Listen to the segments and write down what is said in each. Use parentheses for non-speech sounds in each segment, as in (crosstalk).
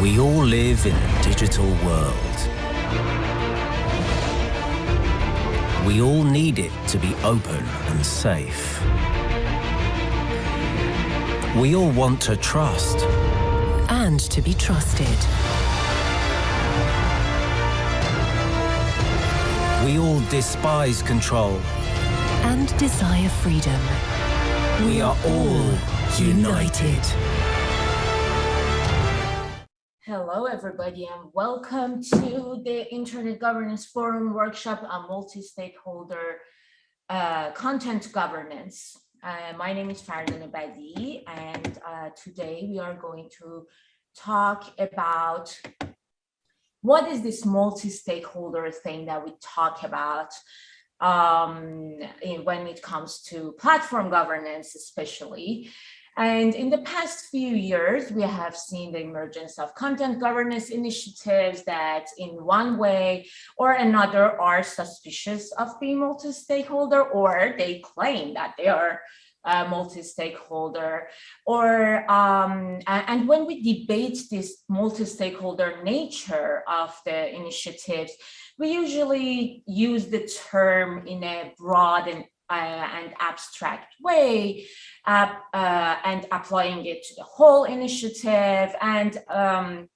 We all live in a digital world. We all need it to be open and safe. We all want to trust. And to be trusted. We all despise control. And desire freedom. We are all united. Hello, everybody, and welcome to the Internet Governance Forum workshop on multi-stakeholder uh, content governance. Uh, my name is Farzaneh Badiei, and uh, today we are going to talk about what is this multi-stakeholder thing that we talk about um, in, when it comes to platform governance, especially. And in the past few years, we have seen the emergence of content governance initiatives that in one way or another are suspicious of being multi-stakeholder or they claim that they are multi-stakeholder or um, and when we debate this multi-stakeholder nature of the initiatives, we usually use the term in a broad and and abstract way uh, uh, and applying it to the whole initiative and um,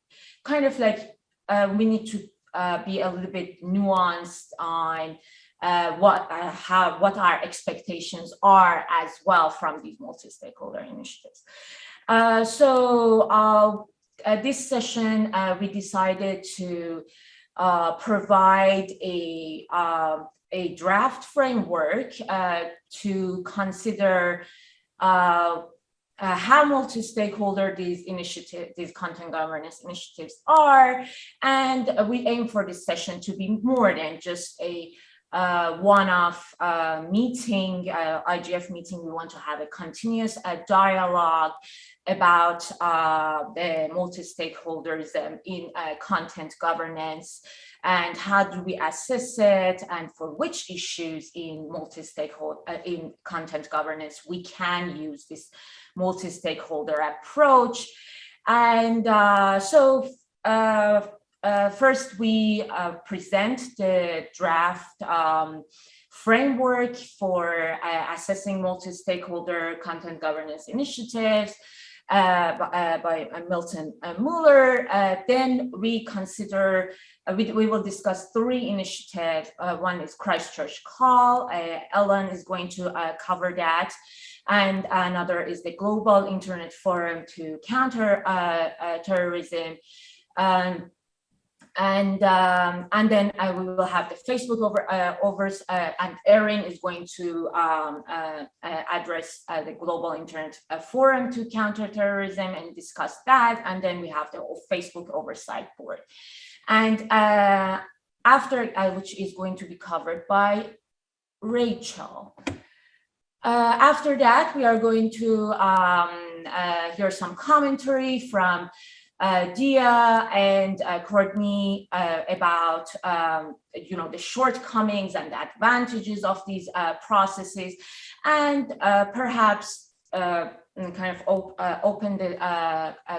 kind of like uh, we need to uh, be a little bit nuanced on uh, what how what our expectations are as well from these multi-stakeholder initiatives. so this session we decided to provide a um, a draft framework uh, to consider uh, uh, how multi-stakeholder these initiatives, these content governance initiatives are. And we aim for this session to be more than just a uh, one-off uh, meeting, uh, IGF meeting. We want to have a continuous dialogue about the multi-stakeholders in content governance and how do we assess it and for which issues in multi-stakeholder uh, in content governance we can use this multi-stakeholder approach. And uh, so uh, uh, first we uh, present the draft um, framework for uh, assessing multi-stakeholder content governance initiatives. uh, by, by Milton Mueller. then we consider uh, we, we will discuss three initiatives. Uh, one is Christchurch Call. Uh, Ellen is going to uh, cover that. And another is the Global Internet Forum to Counter uh, uh, Terrorism. Um, and um, and then we will have the Facebook over overs and Erin is going to um, address the Global Internet Forum to Counter Terrorism and discuss that. And then we have the Facebook Oversight Board. And uh, after, uh, which is going to be covered by Rachel. Uh, after that, we are going to um, uh, hear some commentary from uh, Dia and uh, Courtney about, um, you know, the shortcomings and the advantages of these processes, and perhaps kind of op open the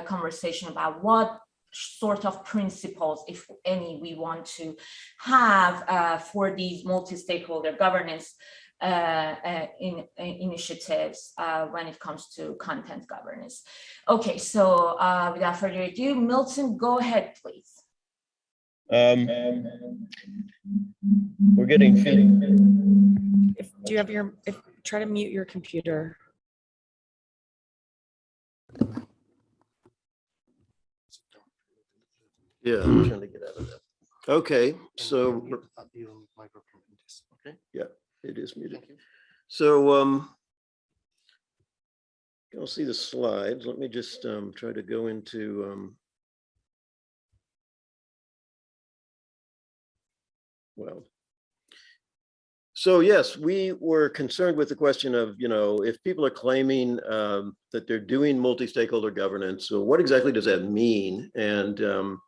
conversation about what sort of principles, if any, we want to have uh, for these multi-stakeholder governance uh, uh, in, in initiatives uh, when it comes to content governance. Okay, so uh, without further ado, Milton, go ahead, please. Um, we're getting If, do you have your, if, try to mute your computer. Yeah, I'm trying to get out of that. Okay, so, Okay. yeah, it is muted. So, um, you'll see the slides. Let me just, um, try to go into, um, well, so yes, we were concerned with the question of, you know, if people are claiming um, that they're doing multi-stakeholder governance, so what exactly does that mean? And um,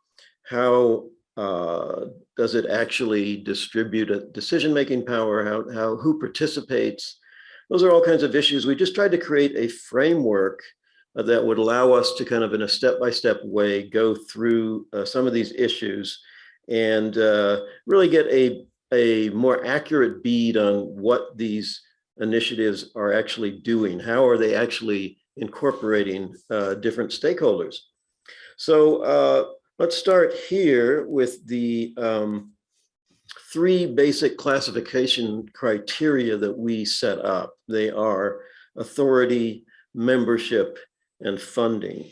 how uh, does it actually distribute a decision-making power? How, how, who participates? Those are all kinds of issues. We just tried to create a framework uh, that would allow us to kind of in a step-by-step way go through uh, some of these issues and uh, really get a, a more accurate bead on what these initiatives are actually doing. How are they actually incorporating uh, different stakeholders? So uh, let's start here with the um, three basic classification criteria that we set up. They are authority, membership, and funding.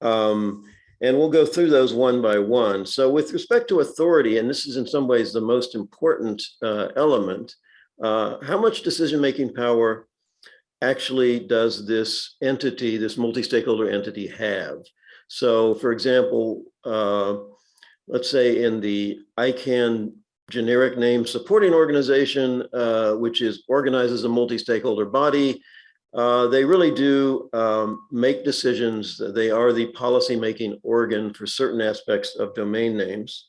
Um, and we'll go through those one by one. So with respect to authority, and this is in some ways the most important uh, element, uh, how much decision-making power actually does this entity, this multi-stakeholder entity have? So for example, uh, let's say in the ICANN generic name supporting organization, uh, which is organizes a multi-stakeholder body, uh, they really do um, make decisions. They are the policy-making organ for certain aspects of domain names.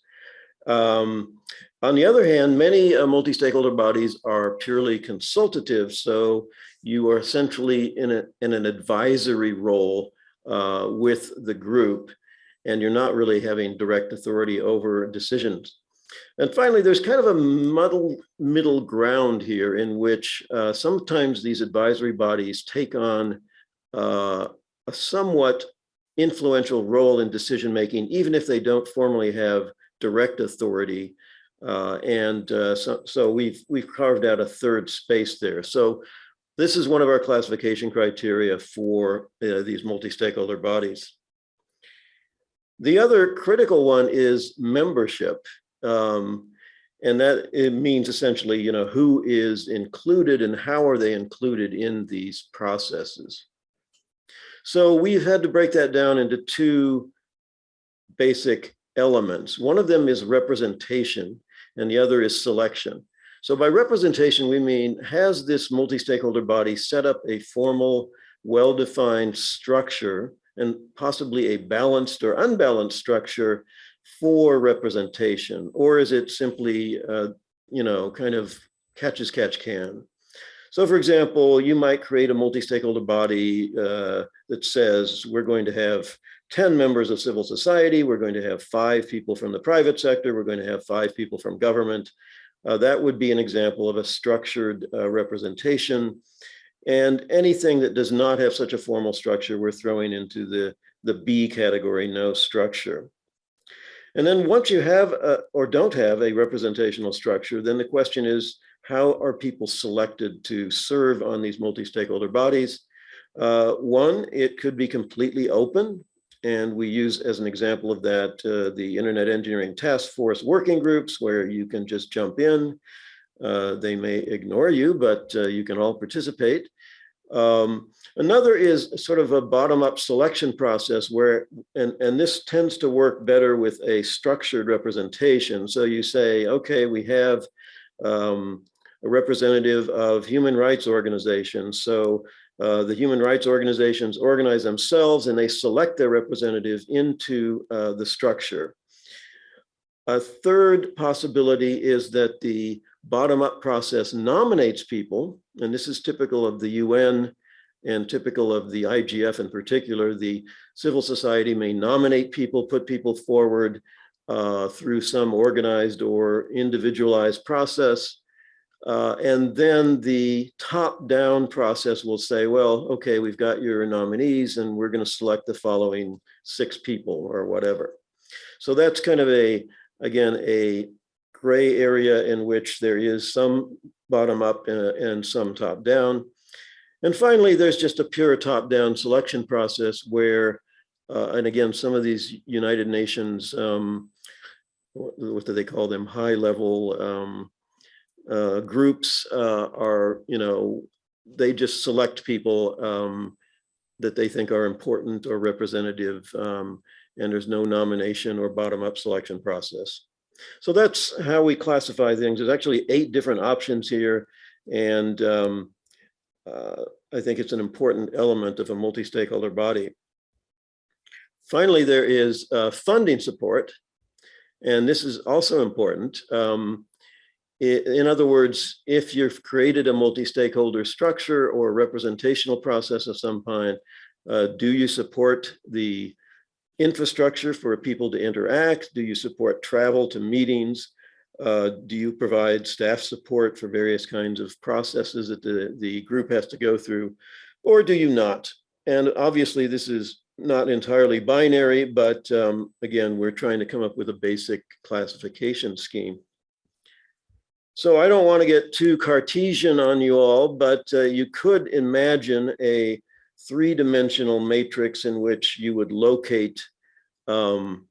Um, on the other hand, many uh, multi-stakeholder bodies are purely consultative. So you are essentially in, a, in an advisory role uh, with the group, and you're not really having direct authority over decisions. And finally, there's kind of a muddle middle ground here in which uh, sometimes these advisory bodies take on uh, a somewhat influential role in decision making, even if they don't formally have direct authority. Uh, and uh, so, so we've we've carved out a third space there. So this is one of our classification criteria for uh, these multi-stakeholder bodies. The other critical one is membership. Um, and that it means essentially, you know, who is included and how are they included in these processes. So we've had to break that down into two basic elements. One of them is representation and the other is selection. So by representation, we mean, has this multi-stakeholder body set up a formal, well-defined structure and possibly a balanced or unbalanced structure for representation? Or is it simply, uh, you know, kind of catch as catch can? So for example, you might create a multi-stakeholder body uh, that says we're going to have 10 members of civil society, we're going to have five people from the private sector, we're going to have five people from government. Uh, that would be an example of a structured uh, representation. And anything that does not have such a formal structure, we're throwing into the, the B category, no structure. And then once you have a, or don't have a representational structure, then the question is, how are people selected to serve on these multi-stakeholder bodies? Uh, one, it could be completely open. And we use as an example of that, uh, the Internet Engineering Task Force working groups where you can just jump in. Uh, they may ignore you, but uh, you can all participate. Um, another is sort of a bottom-up selection process where, and, and this tends to work better with a structured representation. So you say, okay, we have um, a representative of human rights organizations. So uh, the human rights organizations organize themselves and they select their representative into uh, the structure. A third possibility is that the bottom-up process nominates people, and this is typical of the UN and typical of the IGF in particular, the civil society may nominate people, put people forward uh, through some organized or individualized process. Uh, and then the top-down process will say, well, okay, we've got your nominees and we're going to select the following six people or whatever. So that's kind of a, again, a gray area in which there is some bottom up and, some top down. And finally, there's just a pure top down selection process where, uh, and again, some of these United Nations, um, what, what, do they call them? High level um, uh, groups uh, are, you know, they just select people um, that they think are important or representative um, and there's no nomination or bottom up selection process. So that's how we classify things. There's actually eight different options here. And um, uh, I think it's an important element of a multi-stakeholder body. Finally, there is uh, funding support. And this is also important. Um, in other words, if you've created a multi-stakeholder structure or representational process of some kind, Uh, do you support the infrastructure for people to interact? Do you support travel to meetings? Uh, do you provide staff support for various kinds of processes that the, the group has to go through? Or do you not? And obviously this is not entirely binary, but um, again, we're trying to come up with a basic classification scheme. So I don't want to get too Cartesian on you all, but uh, you could imagine a three-dimensional matrix in which you would locate um,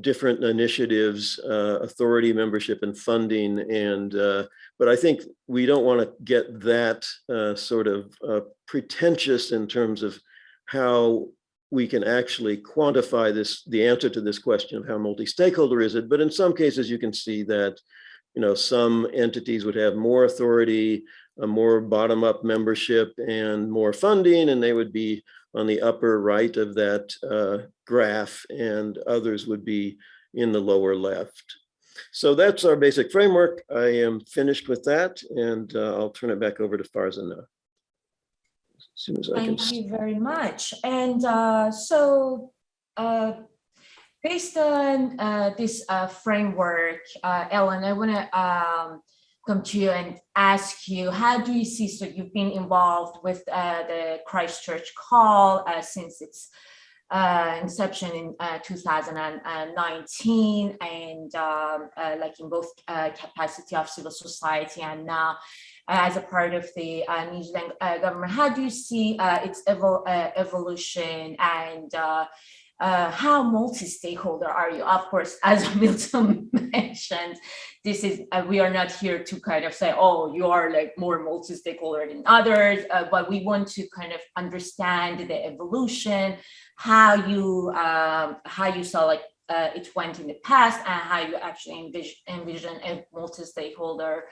different initiatives, uh, authority, membership, and funding. And uh, but I think we don't want to get that uh, sort of uh, pretentious in terms of how we can actually quantify this, the answer to this question of how multi-stakeholder is it. But in some cases, you can see that, you know, some entities would have more authority, a more bottom-up membership and more funding, and they would be on the upper right of that uh, graph, and others would be in the lower left. So that's our basic framework. I am finished with that, and uh, I'll turn it back over to Farzaneh. As soon as I can. Thank you very much. And uh, so uh, based on uh, this uh, framework, uh, Ellen, I want to um, come to you and ask you, how do you see, so you've been involved with uh, the Christchurch call uh, since its uh, inception in uh, 2019 and um, like in both capacity of civil society and now as a part of the New Zealand government. How do you see its evol evolution and uh, how multi-stakeholder are you? Of course, (laughs) as Milton mentioned, this is uh, we are not here to kind of say, oh, you are like more multi-stakeholder than others, uh, but we want to kind of understand the evolution, how you um, how you saw like uh, it went in the past and how you actually envision, envision a multi-stakeholder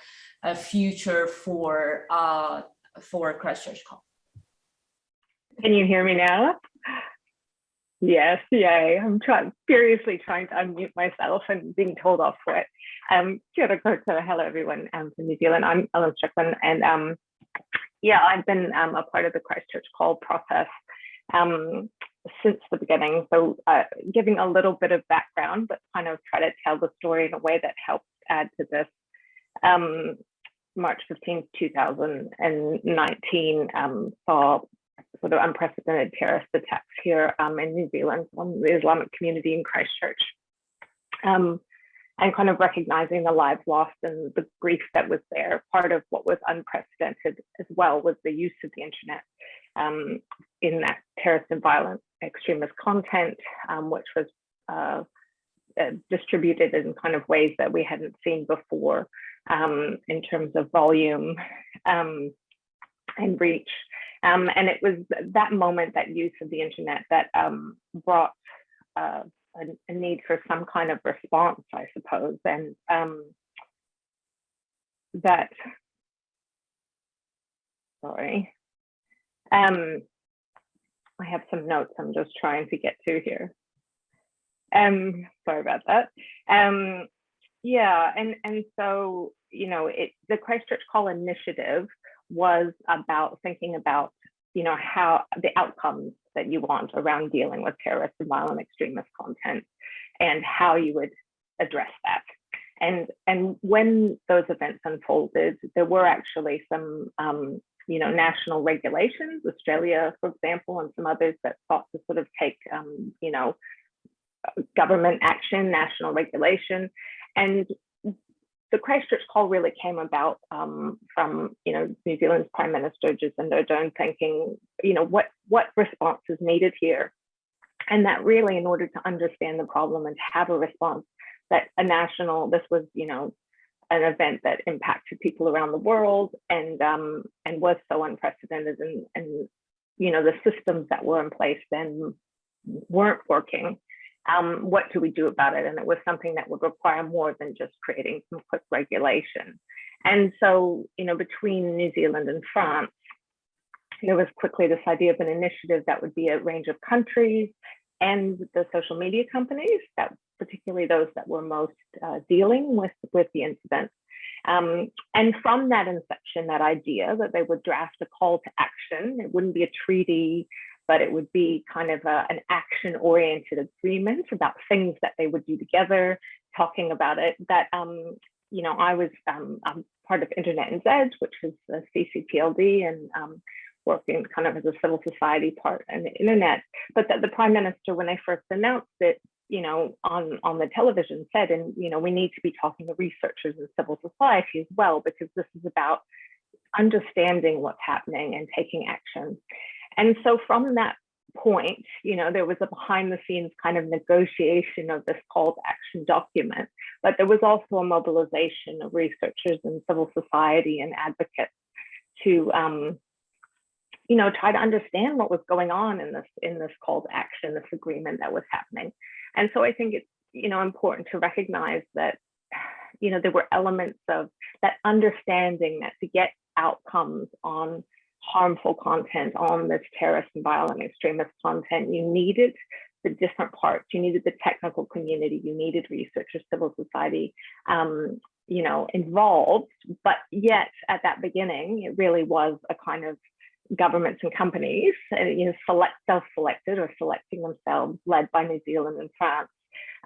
uh, future for uh, for Christchurch Call. Can you hear me now? Yes, yay. I'm trying furiously trying to unmute myself and being told off for it. Um, kia ora hello everyone um, from New Zealand. I'm Ellen Strickland and um, yeah, I've been um, a part of the Christchurch call process um, since the beginning. So uh, giving a little bit of background, but kind of try to tell the story in a way that helps add to this. Um, March 15th, 2019 um, saw sort of unprecedented terrorist attacks here um, in New Zealand on the Islamic community in Christchurch. Um, and kind of recognizing the lives lost and the grief that was there. Part of what was unprecedented as well was the use of the internet um, in that terrorist and violent extremist content, um, which was uh, uh, distributed in kind of ways that we hadn't seen before um, in terms of volume um, and reach. Um, and it was that moment, that use of the internet that um, brought uh, a, a, need for some kind of response, I suppose. And um, that, sorry, um, I have some notes I'm just trying to get to here. Um, sorry about that. Um, yeah, and and so you know, it the Christchurch Call initiative was about thinking about you know how the outcomes that you want around dealing with terrorist and violent extremist content, and how you would address that. And and when those events unfolded, there were actually some um, you know, national regulations, Australia, for example, and some others that sought to sort of take, um, you know, government action, national regulation. And the Christchurch call really came about um, from, you know, New Zealand's Prime Minister Jacinda Ardern thinking, you know, what, what response is needed here? And that really, in order to understand the problem and to have a response, that a national, this was, you know, an event that impacted people around the world and um, and was so unprecedented and and you know the systems that were in place then weren't working. Um, what do we do about it? And it was something that would require more than just creating some quick regulation. And so, you know, between New Zealand and France, there was quickly this idea of an initiative that would be a range of countries and the social media companies that particularly those that were most uh, dealing with, with the incident. Um, and from that inception, that idea that they would draft a call to action, it wouldn't be a treaty, but it would be kind of a, an action oriented agreement about things that they would do together, talking about it. That, um, you know, I was um, part of InternetNZ, which is the CCTLD, and um, working kind of as a civil society part in the internet. But that the prime minister, when they first announced it, you know, on, on the television said, and, you know, we need to be talking to researchers and civil society as well, because this is about understanding what's happening and taking action. And so from that point, you know, there was a behind the scenes kind of negotiation of this call to action document, but there was also a mobilization of researchers and civil society and advocates to, um, you know, try to understand what was going on in this in this call to action, this agreement that was happening. And so I think it's, you know, important to recognize that, you know, there were elements of that understanding that to get outcomes on harmful content, on this terrorist and violent extremist content, you needed the different parts. You needed the technical community, you needed researchers, civil society, um, you know, involved. But yet at that beginning, it really was a kind of governments and companies, uh, you know, select self-selected or selecting themselves, led by New Zealand and France,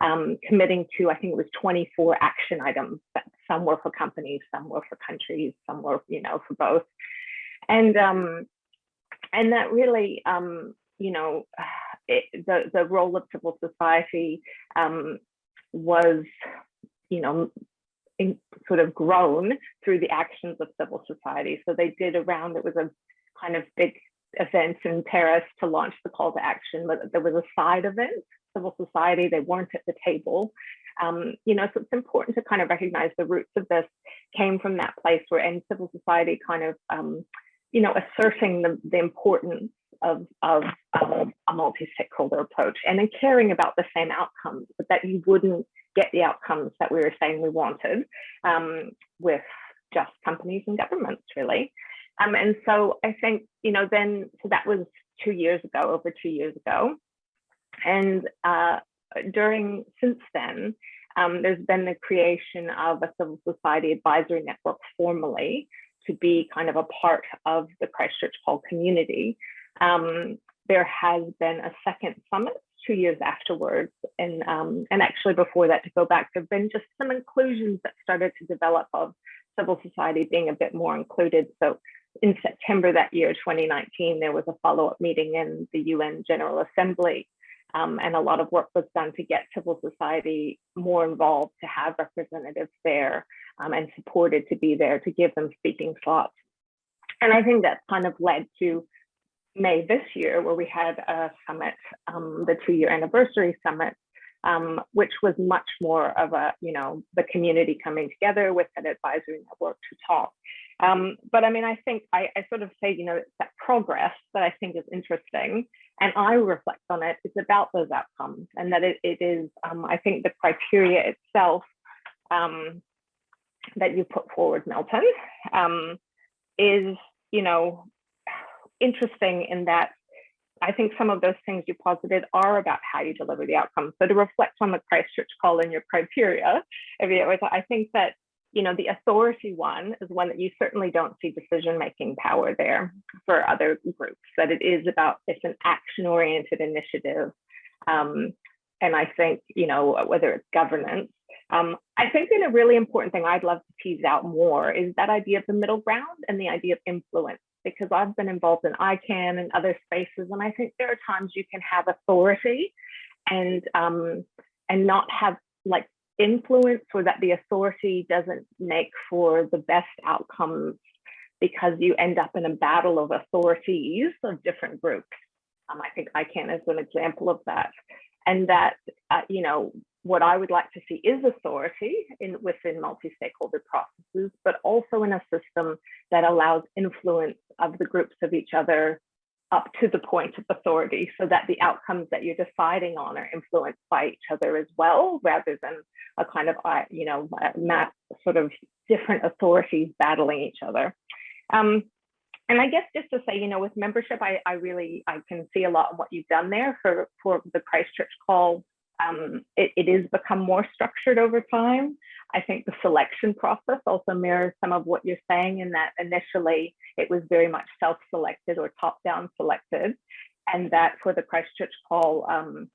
um, committing to, I think it was 24 action items. Some were for companies, some were for countries, some were, you know, for both. And um, and that really, um, you know, it, the the role of civil society um, was, you know, in, sort of grown through the actions of civil society. So they did around it was a kind of big event in Paris to launch the call to action, but there was a side event, civil society, they weren't at the table. Um, you know, so it's important to kind of recognize the roots of this came from that place where in civil society kind of, um, you know, asserting the, the importance of, of um, a multi-stakeholder approach and in caring about the same outcomes, but that you wouldn't get the outcomes that we were saying we wanted um, with just companies and governments, really. Um, and so I think, you know, then, so that was two years ago, over two years ago. And uh, during, since then, um, there's been the creation of a civil society advisory network formally to be kind of a part of the Christchurch Call community. Um, there has been a second summit two years afterwards. And, um, and actually before that, to go back, there have been just some inclusions that started to develop of civil society being a bit more included. So in September that year, 2019, there was a follow-up meeting in the UN General Assembly um, and a lot of work was done to get civil society more involved, to have representatives there um, and supported to be there, to give them speaking slots. And I think that kind of led to May this year, where we had a summit, um, the two year anniversary summit, um, which was much more of a, you know, the community coming together with an advisory network to talk. Um, but I mean, I think I, I, sort of say, you know, it's that progress that I think is interesting. And I reflect on it, it's about those outcomes and that it, it is, um, I think the criteria itself um, that you put forward, Milton, um, is, you know, interesting in that I think some of those things you posited are about how you deliver the outcomes. So to reflect on the Christchurch call and your criteria, I think that you know the authority one is one that you certainly don't see decision making power there for other groups. That it is about it's an action oriented initiative, um, and I think you know whether it's governance. Um, I think that a really important thing I'd love to tease out more is that idea of the middle ground and the idea of influence because I've been involved in ICANN and other spaces, and I think there are times you can have authority and um, and not have like influence or that the authority doesn't make for the best outcomes because you end up in a battle of authorities of different groups. Um, I think ICANN is an example of that. And that, uh, you know, what I would like to see is authority in within multi-stakeholder processes, but also in a system that allows influence of the groups of each other up to the point of authority so that the outcomes that you're deciding on are influenced by each other as well, rather than a kind of, you know, map sort of different authorities battling each other. Um, and I guess just to say, you know, with membership, I, I really, I can see a lot of what you've done there for, for the Christchurch call um, it, it is become more structured over time. I think the selection process also mirrors some of what you're saying in that initially it was very much self-selected or top-down selected. and that for the Christchurch Call um,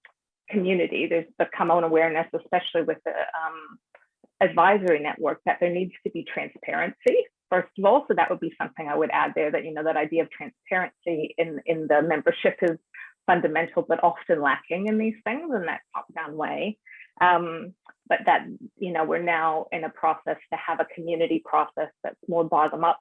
community, there's become an awareness, especially with the um, advisory network, that there needs to be transparency first of all. So that would be something I would add there that, you know, that idea of transparency in, in the membership is fundamental, but often lacking in these things in that top down way. Um, but that, you know, we're now in a process to have a community process that's more bottom up,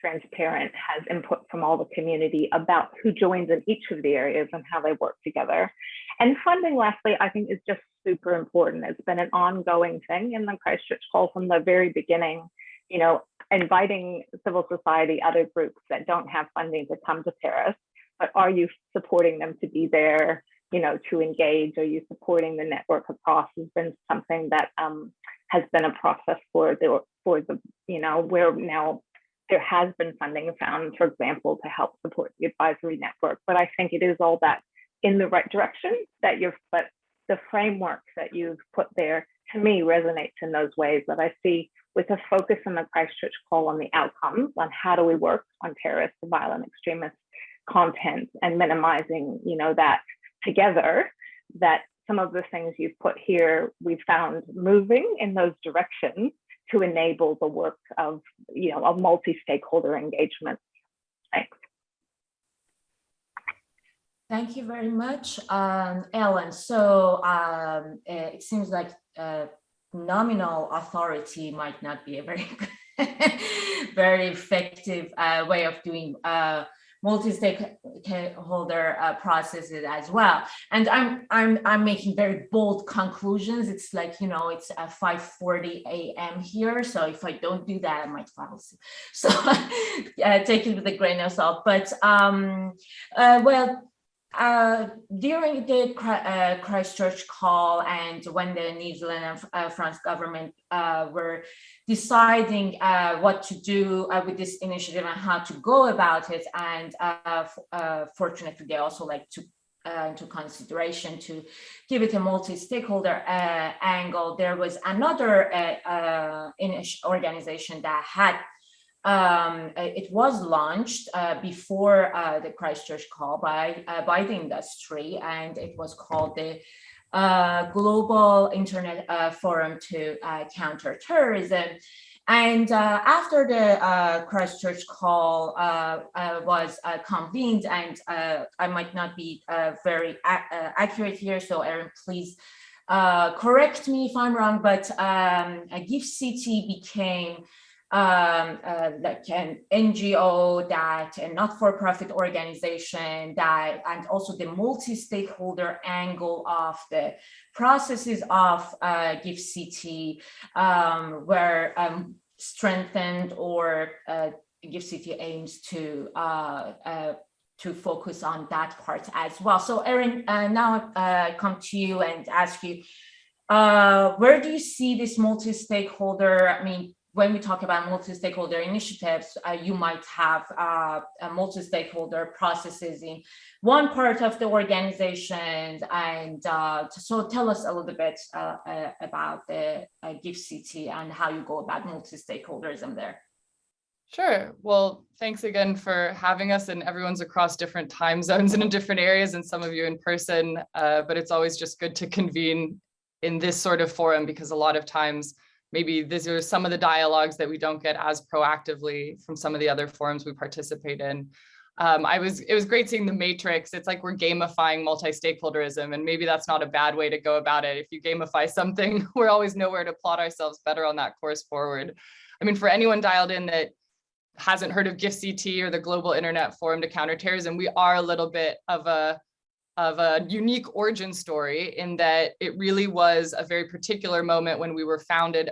transparent, has input from all the community about who joins in each of the areas and how they work together. And funding, lastly, I think is just super important. It's been an ongoing thing in the Christchurch Call from the very beginning you know, inviting civil society, other groups that don't have funding to come to Paris, are you supporting them to be there, you know, to engage? Are you supporting the network across has been something that um, has been a process for the, for the, you know, where now there has been funding found, for example, to help support the advisory network. But I think it is all that in the right direction that you've, but the framework that you've put there to me resonates in those ways that I see with a focus in the Christchurch call on the outcomes on how do we work on terrorist and violent extremist content and minimizing, you know, that together, that some of the things you've put here, we found moving in those directions to enable the work of, you know, a multi-stakeholder engagement. Thanks. Thank you very much, um, Ellen. So um, it seems like uh, nominal authority might not be a very (laughs) very effective uh, way of doing uh, multi-stakeholder uh, processes as well. And I'm I'm I'm making very bold conclusions. It's like you know it's at 5:40 a.m. here, so if I don't do that, I might fall asleep. (laughs) So (laughs) uh, take it with a grain of salt. But um, uh, well, uh, during the uh, Christchurch call and when the New Zealand and uh, France government uh, were deciding uh, what to do uh, with this initiative and how to go about it, and fortunately they also like to into consideration to give it a multi-stakeholder angle. There was another organization that had um, it was launched uh, before uh, the Christchurch call by uh, by the industry, and it was called the uh, Global Internet uh, Forum to uh, Counter Terrorism. And after the Christchurch call was convened, and I might not be very accurate here, so Erin, please correct me if I'm wrong, but um, GIFCT became um, uh, like an NGO that a not-for-profit organization that and also the multi-stakeholder angle of the processes of uh, GIFCT um, were um, strengthened or uh, City aims to uh, uh, to focus on that part as well. So Erin, uh, now I come to you and ask you, where do you see this multi-stakeholder, I mean, when we talk about multi-stakeholder initiatives, uh, you might have uh, multi-stakeholder processes in one part of the organization. And uh, so tell us a little bit uh, uh, about the uh, GIFCT and how you go about multi-stakeholderism there. Sure. Well, thanks again for having us and everyone's across different time zones and in different areas and some of you in person. but it's always just good to convene in this sort of forum because a lot of times maybe these are some of the dialogues that we don't get as proactively from some of the other forums we participate in. Um, I was, it was great seeing the matrix. It's like we're gamifying multi-stakeholderism and maybe that's not a bad way to go about it. If you gamify (laughs) something, we're always nowhere to plot ourselves better on that course forward. I mean, for anyone dialed in that hasn't heard of GIFCT or the Global Internet Forum to Counterterrorism, we are a little bit of a of a unique origin story in that it really was a very particular moment when we were founded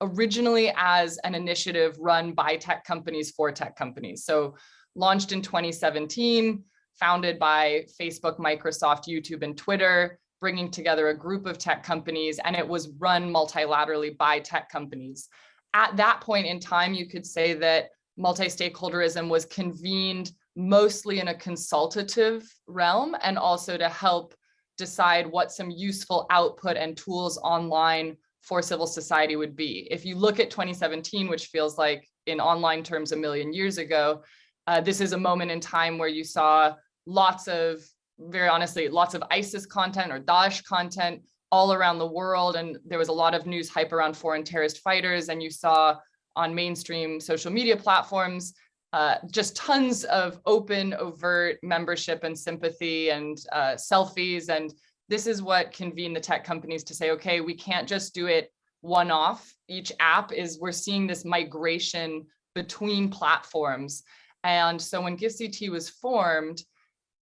originally as an initiative run by tech companies for tech companies. So launched in 2017, founded by Facebook, Microsoft, YouTube, and Twitter, bringing together a group of tech companies, and it was run multilaterally by tech companies. At that point in time, you could say that multi-stakeholderism was convened mostly in a consultative realm and also to help decide what some useful output and tools online for civil society would be. If you look at 2017, which feels like in online terms a million years ago, uh, this is a moment in time where you saw lots of very honestly, lots of ISIS content or Daesh content all around the world. And there was a lot of news hype around foreign terrorist fighters. And you saw on mainstream social media platforms, uh, just tons of open, overt membership and sympathy and uh, selfies. And this is what convened the tech companies to say, okay, we can't just do it one off. Each app is, we're seeing this migration between platforms. And so when GIFCT was formed,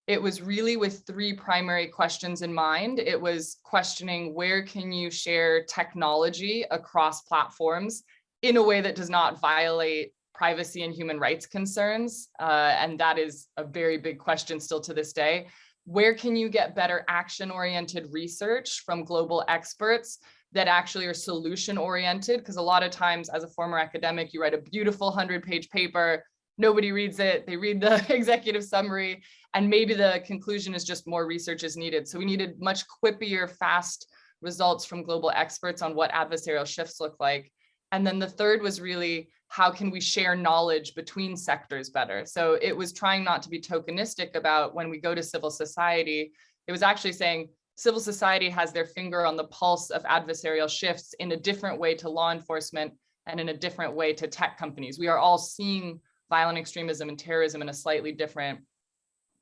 it was really with three primary questions in mind. It was questioning where can you share technology across platforms in a way that does not violate privacy and human rights concerns. Uh, and that is a very big question still to this day. Where can you get better action-oriented research from global experts that actually are solution oriented? Because a lot of times as a former academic, you write a beautiful 100 page paper, nobody reads it, they read the (laughs) executive summary, and maybe the conclusion is just more research is needed. So we needed much quippier, fast results from global experts on what adversarial shifts look like. And then the third was really, how can we share knowledge between sectors better? So it was trying not to be tokenistic about when we go to civil society, it was actually saying civil society has their finger on the pulse of adversarial shifts in a different way to law enforcement and in a different way to tech companies. We are all seeing violent extremism and terrorism in a slightly different,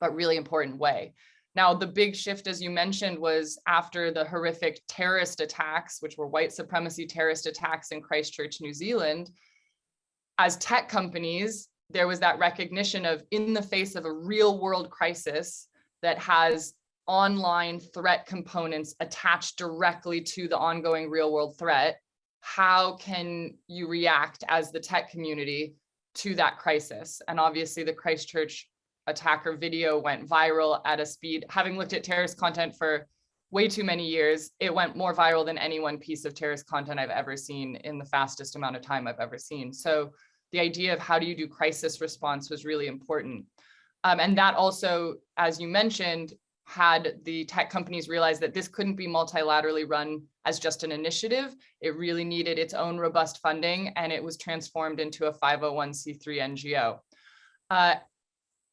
but really important way. Now, the big shift, as you mentioned, was after the horrific terrorist attacks, which were white supremacy terrorist attacks in Christchurch, New Zealand. As tech companies, there was that recognition of in the face of a real world crisis that has online threat components attached directly to the ongoing real world threat, how can you react as the tech community to that crisis? And obviously the Christchurch attacker video went viral at a speed, having looked at terrorist content for way too many years, it went more viral than any one piece of terrorist content I've ever seen in the fastest amount of time I've ever seen. So the idea of how do you do crisis response was really important. Um, and that also, as you mentioned, had the tech companies realize that this couldn't be multilaterally run as just an initiative. It really needed its own robust funding and it was transformed into a 501c3 NGO. Uh,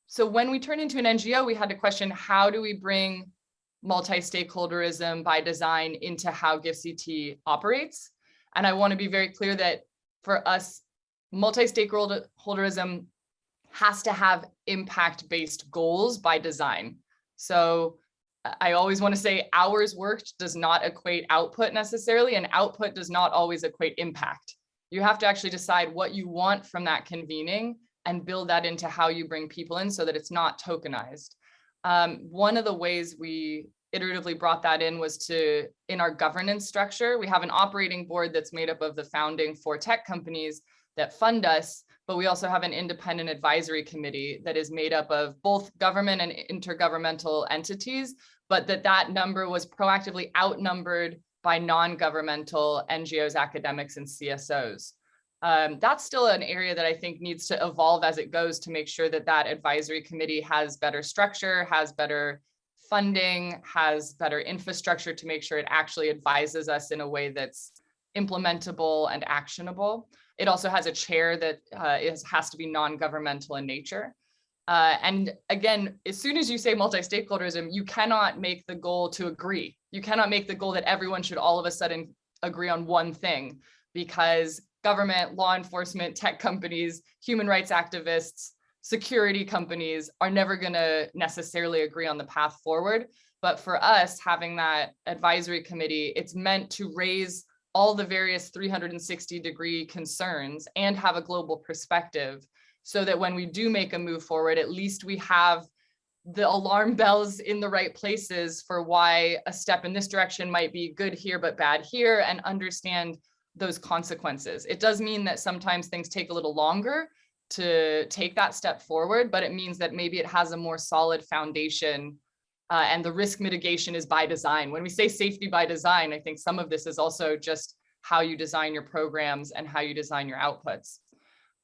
so when we turned into an NGO, we had to question how do we bring multi-stakeholderism by design into how GIFCT operates? And I want to be very clear that for us, multi-stakeholderism has to have impact-based goals by design. So I always want to say hours worked does not equate output necessarily, and output does not always equate impact. You have to actually decide what you want from that convening and build that into how you bring people in so that it's not tokenized. Um, one of the ways we iteratively brought that in was to, in our governance structure, we have an operating board that's made up of the founding four tech companies that fund us, but we also have an independent advisory committee that is made up of both government and intergovernmental entities, but that that number was proactively outnumbered by non-governmental NGOs, academics, and CSOs. Um, that's still an area that I think needs to evolve as it goes to make sure that that advisory committee has better structure, has better funding, has better infrastructure to make sure it actually advises us in a way that's implementable and actionable. It also has a chair that uh, is, has to be non-governmental in nature. Uh, and again, as soon as you say multi-stakeholderism, you cannot make the goal to agree. You cannot make the goal that everyone should all of a sudden agree on one thing because government, law enforcement, tech companies, human rights activists, security companies are never going to necessarily agree on the path forward. But for us, having that advisory committee, it's meant to raise all the various 360 degree concerns and have a global perspective so that when we do make a move forward, at least we have the alarm (laughs) bells in the right places for why a step in this direction might be good here, but bad here and understand those consequences. It does mean that sometimes things take a little longer to take that step forward, but it means that maybe it has a more solid foundation uh, and the risk mitigation is by design. When we say safety by design, I think some of this is also just how you design your programs and how you design your outputs.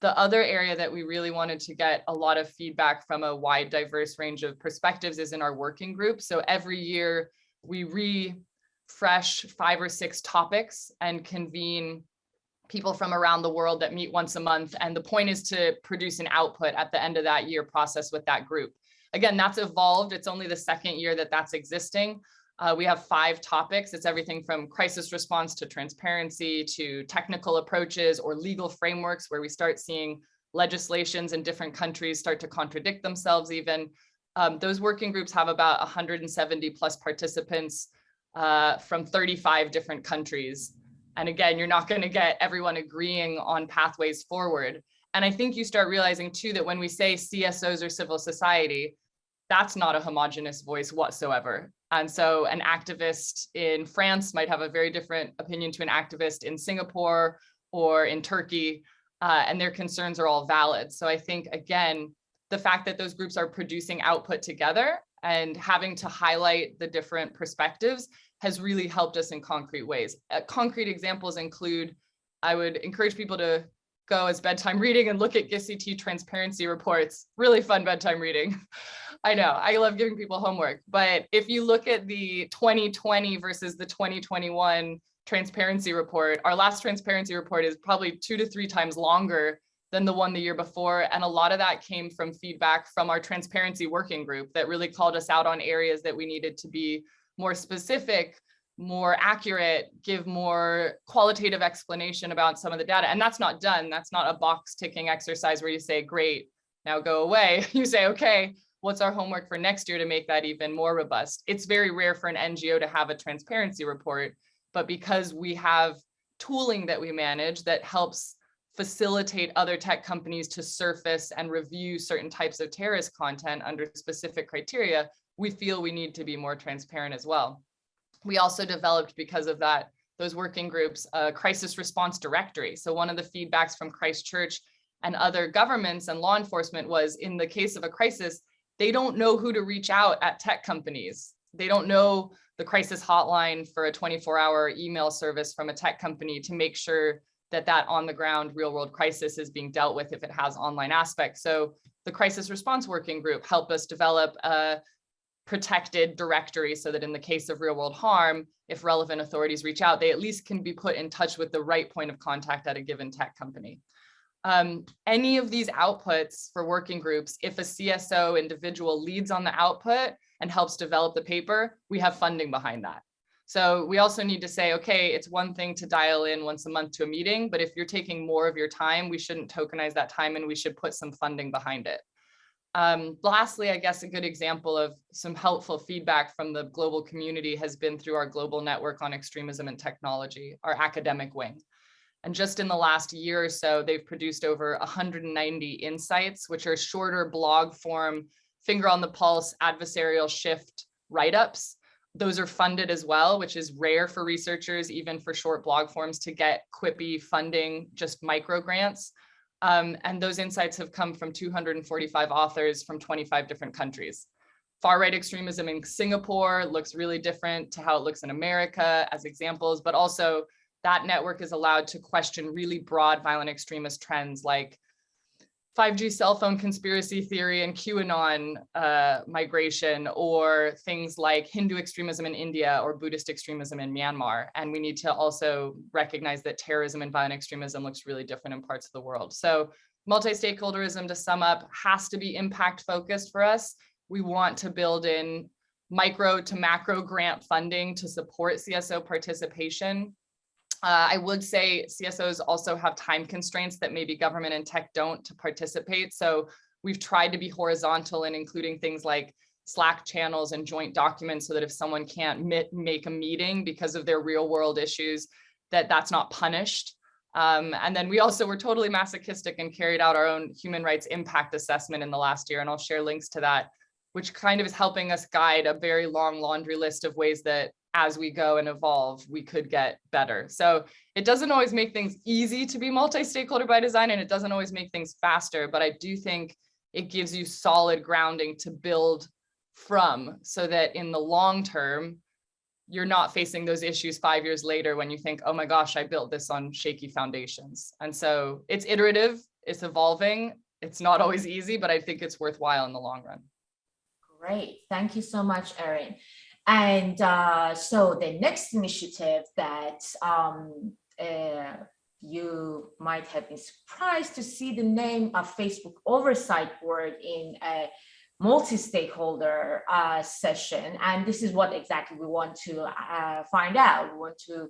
The other area that we really wanted to get a lot of feedback from a wide diverse range of perspectives is in our working group. So every year we refresh five or six topics and convene people from around the world that meet once a month. And the point is to produce an output at the end of that year process with that group. Again, that's evolved. It's only the second year that that's existing. Uh, we have five topics. It's everything from crisis response to transparency to technical approaches or legal frameworks where we start seeing legislations in different countries start to contradict themselves even. Um, those working groups have about 170 plus participants uh, from 35 different countries. And again, you're not going to get everyone agreeing on pathways forward. And I think you start realizing too that when we say CSOs or civil society, that's not a homogenous voice whatsoever. And so an activist in France might have a very different opinion to an activist in Singapore or in Turkey, uh, and their concerns are all valid. So I think, again, the fact that those groups are producing output together and having to highlight the different perspectives has really helped us in concrete ways. Uh, concrete examples include, I would encourage people to go as bedtime reading and look at GIFCT transparency reports. Really fun bedtime reading. (laughs) I know, I love giving people homework, but if you look at the 2020 versus the 2021 transparency report, our last transparency report is probably two to three times longer than the one the year before. And a lot of that came from feedback from our transparency working group that really called us out on areas that we needed to be more specific, more accurate, give more qualitative explanation about some of the data. And that's not done. That's not a box ticking exercise where you say, great, now go away. (laughs) You say, okay, what's our homework for next year to make that even more robust? It's very rare for an NGO to have a transparency report, but because we have tooling that we manage that helps facilitate other tech companies to surface and review certain types of terrorist content under specific criteria, we feel we need to be more transparent as well. We also developed, because of that, those working groups, a crisis response directory. So one of the feedbacks from Christchurch and other governments and law enforcement was in the case of a crisis, they don't know who to reach out at tech companies. They don't know the crisis hotline for a 24 hour email service from a tech company to make sure that that on the ground real world crisis is being dealt with if it has online aspects. So the crisis response working group helped us develop a protected directory so that in the case of real world harm, if relevant authorities reach out, they at least can be put in touch with the right point of contact at a given tech company. Um, any of these outputs for working groups, if a CSO individual leads on the output and helps develop the paper, we have funding behind that. So we also need to say, okay, it's one thing to dial in once a month to a meeting, but if you're taking more of your time, we shouldn't tokenize that time and we should put some funding behind it. Um, lastly, I guess a good example of some helpful feedback from the global community has been through our global network on extremism and technology, our academic wing. And just in the last year or so, they've produced over 190 insights, which are shorter blog form, finger on the pulse, adversarial shift write-ups those are funded as well, which is rare for researchers, even for short blog forms to get quippy funding, just micro grants. Um, and those insights have come from 245 authors from 25 different countries. Far right extremism in Singapore looks really different to how it looks in America as examples, but also that network is allowed to question really broad violent extremist trends like 5G cell phone conspiracy theory and QAnon uh, migration, or things like Hindu extremism in India or Buddhist extremism in Myanmar. And we need to also recognize that terrorism and violent extremism looks really different in parts of the world. So multi-stakeholderism, to sum up, has to be impact focused for us. We want to build in micro to macro grant funding to support CSO participation uh, I would say CSOs also have time constraints that maybe government and tech don't to participate. So we've tried to be horizontal in including things like Slack channels and joint documents so that if someone can't make a meeting because of their real world issues, that that's not punished. Um, and then we also were totally masochistic and carried out our own human rights impact assessment in the last year. And I'll share links to that, which kind of is helping us guide a very long laundry list of ways that as we go and evolve, we could get better. So it doesn't always make things easy to be multi-stakeholder by design, and it doesn't always make things faster, but I do think it gives you solid grounding to build from so that in the long term, you're not facing those issues five years later when you think, oh my gosh, I built this on shaky foundations. And so it's iterative, it's evolving. It's not always easy, but I think it's worthwhile in the long run. Great. Thank you so much, Erin. And uh, so the next initiative that um, uh, you might have been surprised to see the name of Facebook Oversight Board in a multi-stakeholder uh, session. And this is what exactly we want to uh, find out. We want to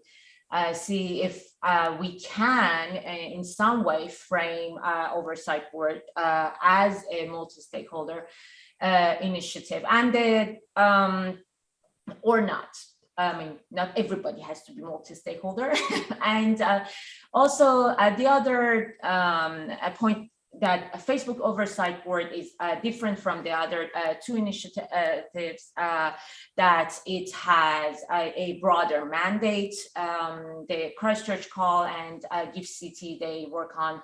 uh, see if uh, we can, in some way, frame oversight board as a multi-stakeholder initiative, and the um, or not. I mean, not everybody has to be multi-stakeholder. (laughs) and uh, also uh, the other um, point that Facebook Oversight Board is uh, different from the other uh, two initiatives uh, that it has a, a broader mandate. Um, the Christchurch Call and uh, GIFCT, they work on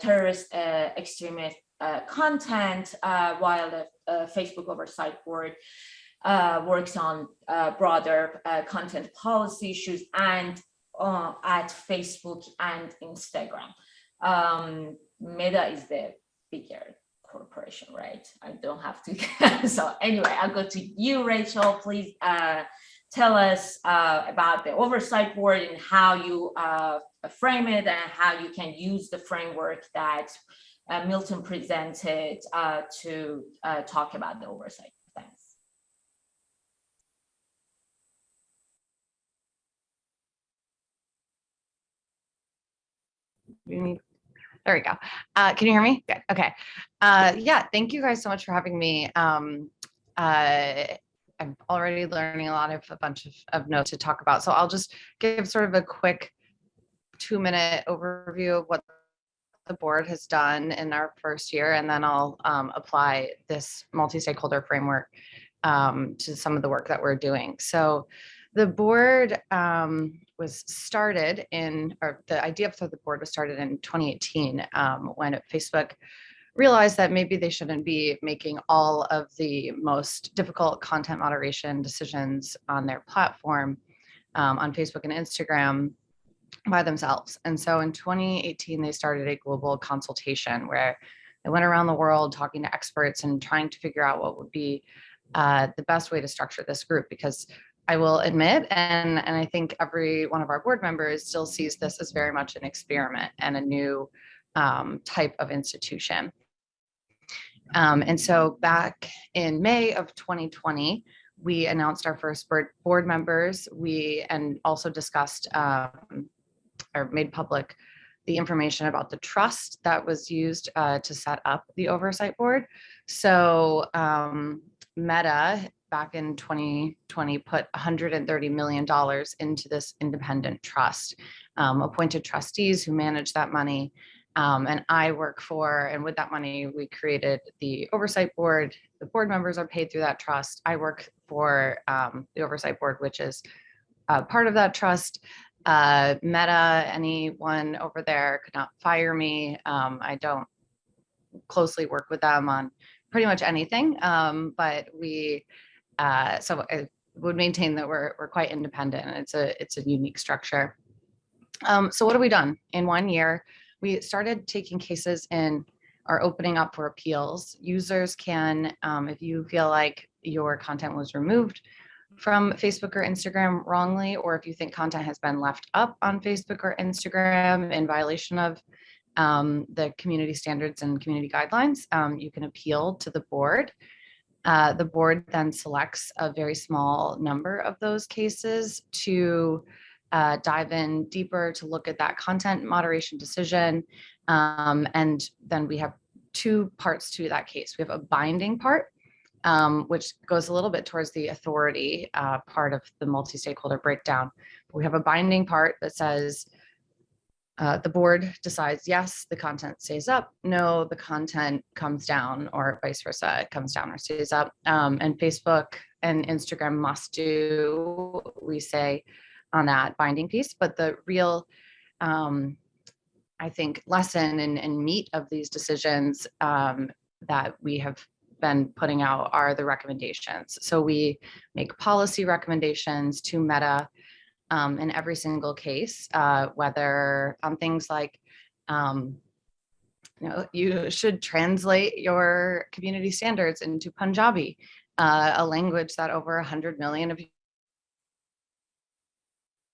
terrorist extremist content, while the Facebook Oversight Board uh, works on uh, broader uh, content policy issues and uh, at Facebook and Instagram. Um, Meta is the bigger corporation, right? I don't have to. (laughs) so anyway, I'll go to you, Rachel. Please uh, tell us uh, about the oversight board and how you uh, frame it and how you can use the framework that Milton presented to talk about the oversight. There we go. Uh, can you hear me? Good. Okay. Uh, yeah, thank you guys so much for having me. Um, uh, I'm already learning a lot of a bunch of, of notes to talk about. So I'll just give sort of a quick two minute overview of what the board has done in our first year, and then I'll um, apply this multi-stakeholder framework um, to some of the work that we're doing. So the board um, was started in, or the idea for the board was started in 2018 um, when Facebook realized that maybe they shouldn't be making all of the most difficult content moderation decisions on their platform um, on Facebook and Instagram by themselves. And so in 2018, they started a global consultation where they went around the world talking to experts and trying to figure out what would be uh, the best way to structure this group because I will admit, and, and I think every one of our board members still sees this as very much an experiment and a new um, type of institution. Um, and so back in May of 2020, we announced our first board, members. We and also discussed um, or made public the information about the trust that was used uh, to set up the oversight board. So um, Meta back in 2020 put 130 million dollars into this independent trust, um, appointed trustees who manage that money. Um, and I work for, and with that money, we created the oversight board. The board members are paid through that trust. I work for um, the oversight board, which is uh, part of that trust. Uh, Meta, anyone over there could not fire me. Um, I don't closely work with them on pretty much anything, um, but we, uh, so I would maintain that we're, we're quite independent and it's a, it's a unique structure. Um, so what have we done in one year? We started taking cases in are opening up for appeals. Users can, um, if you feel like your content was removed from Facebook or Instagram wrongly, or if you think content has been left up on Facebook or Instagram in violation of um, the community standards and community guidelines, um, you can appeal to the board. Uh, the board then selects a very small number of those cases to uh, dive in deeper to look at that content moderation decision. Um, and then we have two parts to that case. We have a binding part, um, which goes a little bit towards the authority uh, part of the multi-stakeholder breakdown. We have a binding part that says uh, the board decides, yes, the content stays up, no, the content comes down, or vice versa, it comes down or stays up. Um, and Facebook and Instagram must do, we say, on that binding piece, but the real, um, I think, lesson and, and meat of these decisions um, that we have been putting out are the recommendations. So we make policy recommendations to Meta um, in every single case, uh, whether on things like, um, you know, you should translate your community standards into Punjabi, uh, a language that over 100 million of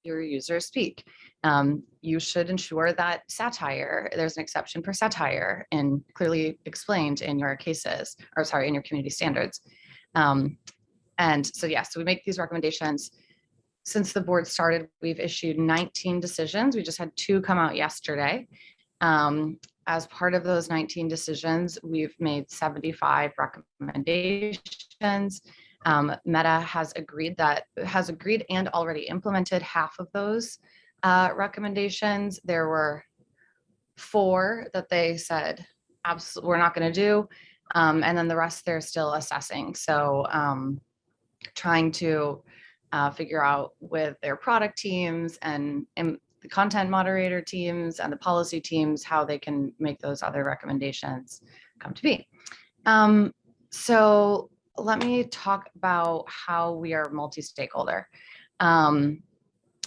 your users speak. Um, you should ensure that satire, there's an exception for satire and clearly explained in your cases, or sorry, in your community standards. Um, and so, yes, so we make these recommendations. Since the board started, we've issued 19 decisions. We just had two come out yesterday. Um, as part of those 19 decisions, we've made 75 recommendations. Um, Meta has agreed that, has agreed and already implemented half of those uh, recommendations. There were four that they said, absolutely, we're not going to do. Um, and then the rest they're still assessing. So um, trying to uh, figure out with their product teams and, and the content moderator teams and the policy teams, how they can make those other recommendations come to be. Um, so let me talk about how we are multi-stakeholder. Um,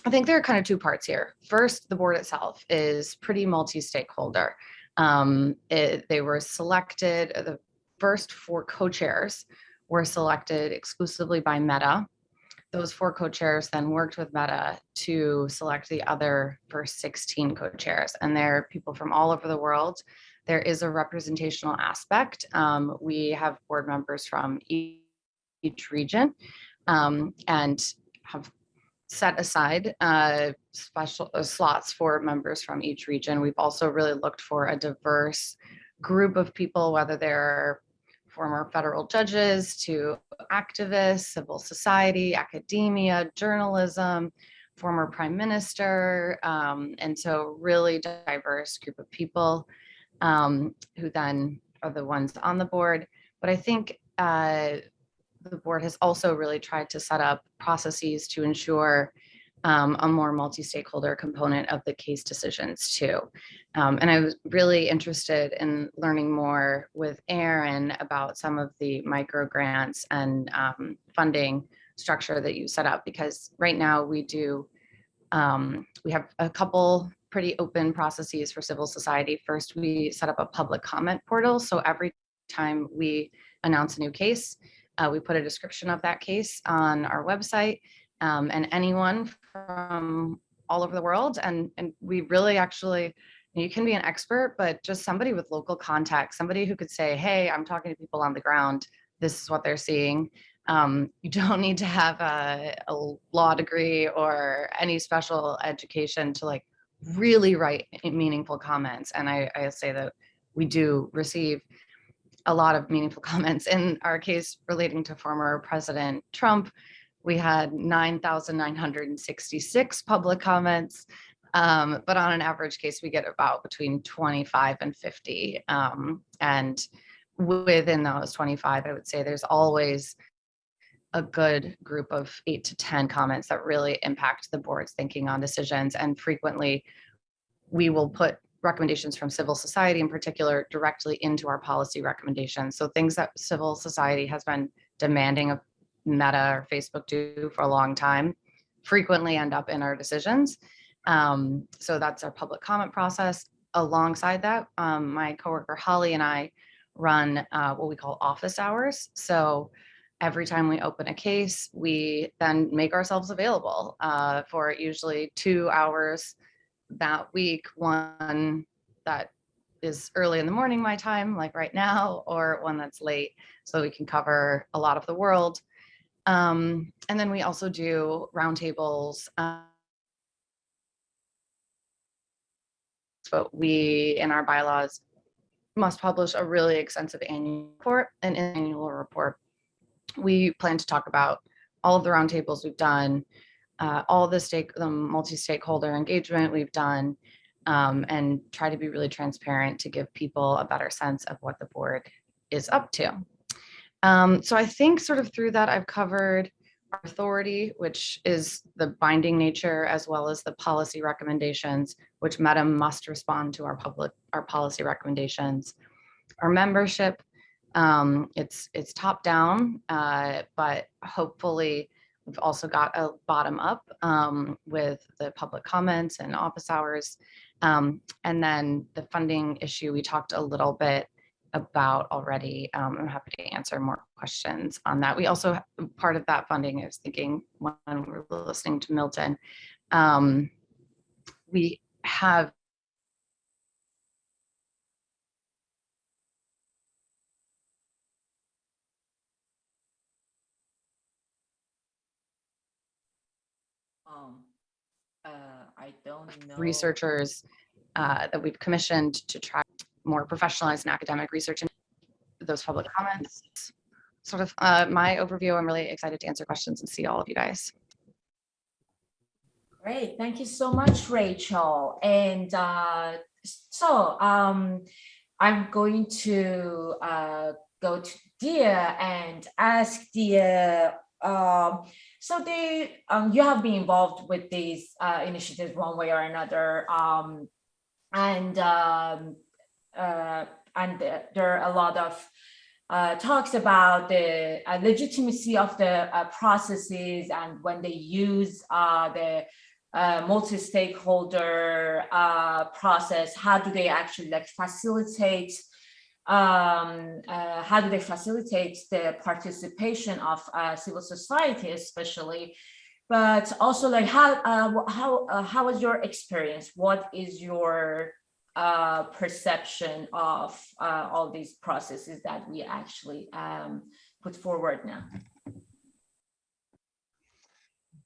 I think there are kind of two parts here. First, the board itself is pretty multi-stakeholder. Um, they were selected, the first four co-chairs were selected exclusively by Meta. Those four co-chairs then worked with Meta to select the other first 16 co-chairs. And they're people from all over the world. There is a representational aspect. Um, we have board members from each region um, and have set aside uh, special uh, slots for members from each region. We've also really looked for a diverse group of people, whether they're former federal judges to activists, civil society, academia, journalism, former prime minister. um, and so really diverse group of people um, who then are the ones on the board. But I think uh, the board has also really tried to set up processes to ensure um, a more multi-stakeholder component of the case decisions too. Um, and I was really interested in learning more with Erin about some of the micro grants and um, funding structure that you set up because right now we do um, we have a couple pretty open processes for civil society. First, we set up a public comment portal. So every time we announce a new case, uh, we put a description of that case on our website um, and anyone from all over the world. And, and we really actually, you can be an expert, but just somebody with local contact, somebody who could say, hey, I'm talking to people on the ground. This is what they're seeing. Um, you (laughs) don't need to have a, a law degree or any special education to like really write meaningful comments. And I, I say that we do receive a lot of meaningful (laughs) comments. In our case relating to former President Trump, we had 9,966 public comments. Um, but on an average case, we get about between 25 and 50. Um, and within those 25, I would say there's always a good group of eight to 10 comments that really impact the board's thinking on decisions. And frequently, we will put recommendations from civil society in particular directly into our policy recommendations. So things that civil society has been demanding of Meta or Facebook do for a long time frequently end up in our decisions. Um, so that's our public comment process. Alongside that, um, my coworker Holly and I run uh, what we call office hours. So every time we open a case, we then make ourselves available uh, for usually two hours that week, one that is early in the morning, my time, like right now, or one that's late, so we can cover a lot of the world. Um, and then we also do roundtables. Uh, but we, in our bylaws, must publish a really extensive annual report, And an annual report. We plan to talk about all of the roundtables we've done, uh, all the stake, the multi-stakeholder engagement we've done, um, and try to be really transparent to give people a better sense of what the board is up to. Um, so I think sort of through that, I've covered authority, which is the binding nature, as well as the policy recommendations, which Meta must respond to our public, our policy recommendations. Our membership, um, it's it's top down, uh, but hopefully we've also got a bottom up um, with the public comments and office hours. Um, and then the funding issue, we talked a little bit about already. Um, I'm happy to answer more questions on that. We also, part of that funding, I was thinking when we were listening to Milton, um, we have Um, uh, I don't know. researchers uh, that we've commissioned to try more professionalized and academic research and those public comments. Sort of uh, my overview. I'm really excited to answer questions and see all of you guys. Great, thank you so much, Rachel. And uh, so um, I'm going to uh, go to Dia and ask Dia. Um, so they, um, you have been involved with these uh, initiatives one way or another, um, and um, and there are a lot of uh, talks about the uh, legitimacy of the uh, processes and when they use uh, the uh, multi-stakeholder uh, process, how do they actually like facilitate, um, uh, how do they facilitate the participation of uh, civil society especially, but also like how, uh, how, uh, how was your experience? What is your uh, perception of uh, all these processes that we actually um, put forward now?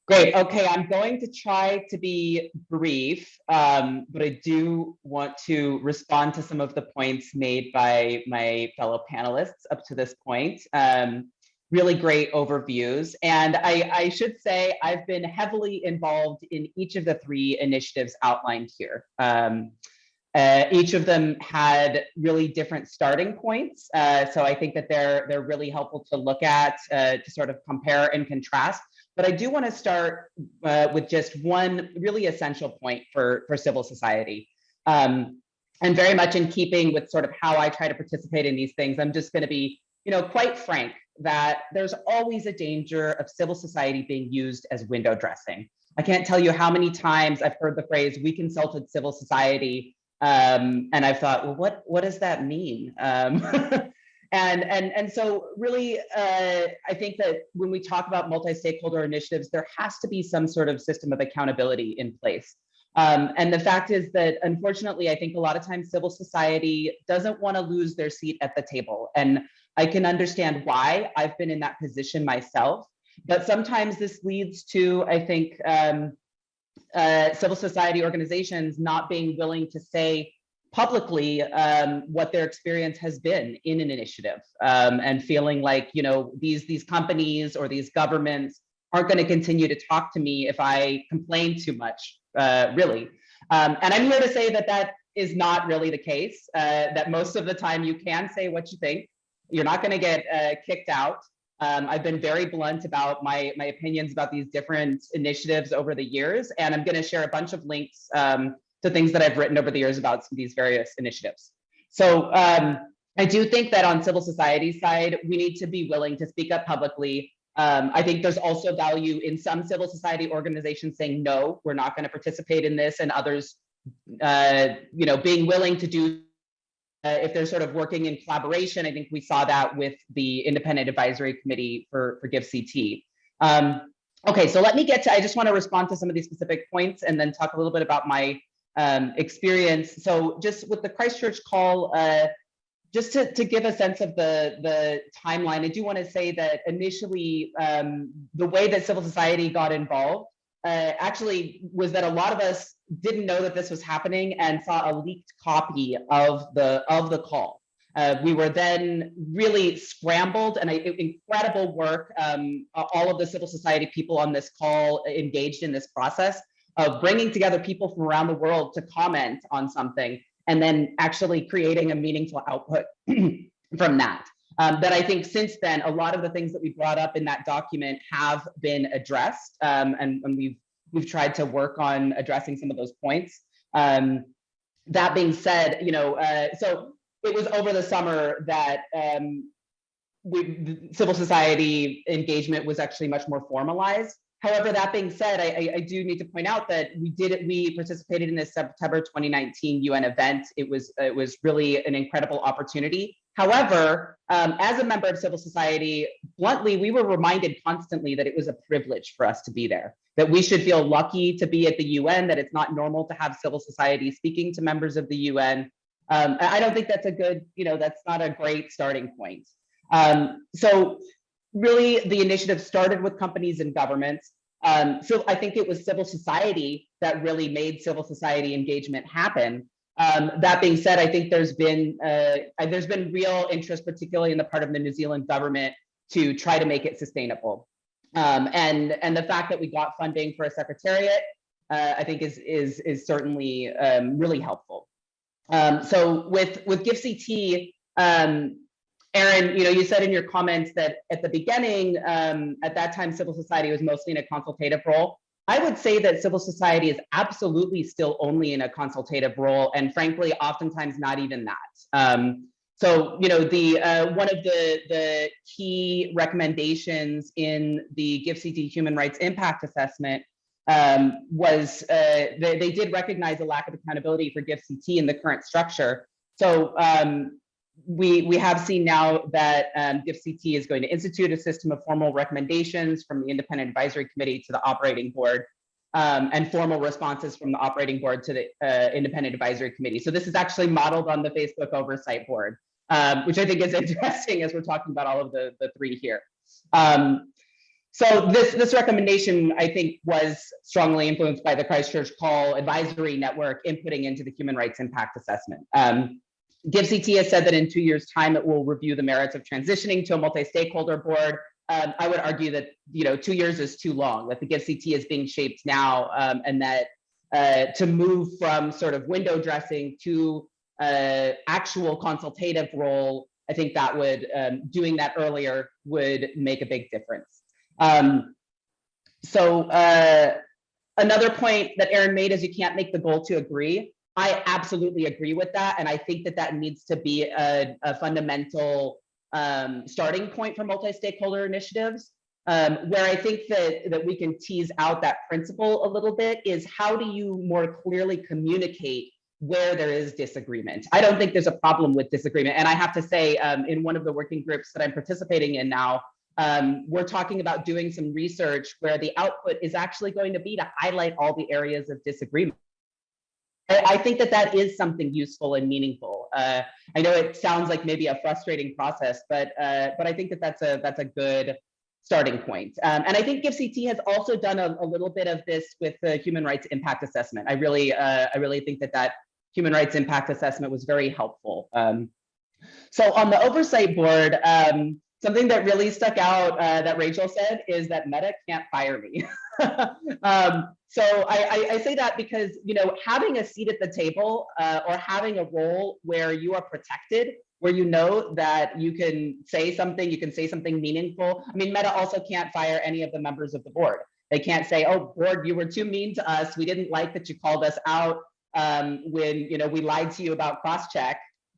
Great. Okay, I'm going to try to be brief, um, but I do want to respond to some of the points made by my fellow panelists up to this point. Um, really great overviews. And I, I should say I've been heavily involved in each of the three initiatives outlined here. Um, uh, each of them had really different starting points. Uh, so I think that they're, they're really helpful to look at uh, to sort of compare and contrast. But I do want to start uh, with just one really essential point for, for civil society. Um, and very much in keeping with sort of how I try to participate in these things, I'm just going to be, you know, quite frank that there's always a danger of civil society being used as window dressing. I can't tell you how many times I've heard the phrase, we consulted civil society, um, and I've thought, well, what, what does that mean? Um, (laughs) And, and, and so really, uh, I think that when we talk about multi-stakeholder initiatives, there has to be some sort of system of accountability in place. Um, and the fact is that unfortunately, I think a lot of times civil society doesn't want to lose their seat at the table. And I can understand why I've been in that position myself. But sometimes this leads to, I think, um, uh, civil society organizations not being willing to say, publicly um, what their experience has been in an initiative um, and feeling like you know these these companies or these governments aren't going to continue to talk to me if I complain too much, uh, really. Um, and I'm here to say that that is not really the case, uh, that most of the time you can say what you think. You're not going to get uh, kicked out. Um, I've been very blunt about my, my opinions about these different initiatives over the years, and I'm going to share a bunch of links um, to things that I've written over the years about these various initiatives. So um, I do think that on civil society side, we need to be willing to speak up publicly. Um, I think there's also value in some civil society organizations saying, no, we're not going to participate in this and others, uh, you know, being willing to do uh, if they're sort of working in collaboration. I think we saw that with the independent advisory committee for, for GIFCT. Um, okay, so let me get to, I just want to respond to some of these specific points and then talk a little bit about my um, experience. So just with the Christchurch call, uh, just to, to give a sense of the, the timeline, I do want to say that initially um, the way that civil society got involved uh, actually was that a lot of us didn't know that this was happening and saw a leaked copy of the of the call. Uh, we were then really scrambled and a, incredible work. Um, all of the civil society people on this call engaged in this process of bringing together people from around the world to comment on something and then actually creating a meaningful output (clears throat) from that. Um, that I think since then, a lot of the things that we brought up in that document have been addressed, um, and, and, we've we've tried to work on addressing some of those points. Um, that being said, you know, uh, so it was over the summer that um, we, civil society engagement was actually much more formalized. However, that being said, I, I, do need to point out that we did we participated in this September 2019 UN event. It was it was really an incredible opportunity However, um, as a member of civil society, bluntly, we were reminded constantly that it was a privilege for us to be there, that we should feel lucky to be at the UN, that it's not normal to have civil society speaking to members of the UN. Um, I don't think that's a good, you know, that's not a great starting point. Um, so really the initiative started with companies and governments. Um, so I think it was civil society that really made civil society engagement happen. Um, that being said, I think there's been uh, there's been real interest, particularly in the part of the New Zealand government, to try to make it sustainable. Um, and and the fact that we got funding for a secretariat, uh, I think is is is certainly um, really helpful. Um, so with with GIFCT, um, Erin, you know, you said in your comments that at the beginning, um, at that time, civil society was mostly in a consultative role. I would say that civil society is absolutely still only in a consultative role, and frankly, oftentimes not even that. Um, so, you know, the uh, one of the the key recommendations in the GIFCT Human Rights Impact Assessment um, was uh, they, they did recognize a lack of accountability for GIFCT in the current structure. So um, we we have seen now that um, GIFCT is going to institute a system of formal recommendations from the independent advisory committee to the operating board um, and formal responses from the operating board to the uh, independent advisory committee. So this is actually modeled on the Facebook oversight board, um, which I think is (laughs) interesting as we're talking about all of the, the three here. Um, so this, this recommendation, I think, was strongly influenced by the Christchurch Call Advisory Network inputting into the Human Rights Impact Assessment. Um, GIFCT has said that in two years' time, it will review the merits of transitioning to a multi-stakeholder board. Um, I would argue that you know two years is too long. That the GIFCT is being shaped now, um, and that uh, to move from sort of window dressing to uh, actual consultative role, I think that would um, doing that earlier would make a big difference. Um, so uh, another point that Erin made is you can't make the goal to agree. I absolutely agree with that. And I think that that needs to be a, a fundamental um, starting point for multi-stakeholder initiatives. Um, where I think that, that we can tease out that principle a little bit is how do you more clearly communicate where there is disagreement? I don't think there's a problem with disagreement. And I have to say, um, in one of the working groups that I'm participating in now, um, we're talking about doing some research where the output is actually going to be to highlight all the areas of disagreement. I think that that is something useful and meaningful. Uh, I know it sounds like maybe a frustrating process, but uh, but I think that that's a that's a good starting point. Um, and I think GIFCT has also done a, a, little bit of this with the human rights impact assessment. I really uh, I really think that that human rights impact assessment was very helpful. Um, so on the oversight board, um, something that really stuck out uh, that Rachel said is that Meta can't fire me. (laughs) (laughs) um, so I, I, I, say that because you know having a seat at the table uh, or having a role where you are protected, where you know that you can say something, you can say something meaningful. I mean, Meta also can't fire any of the members of the board. They can't say, "Oh, board, you were too mean to us. We didn't like that you called us out um, when you know we lied to you about crosscheck."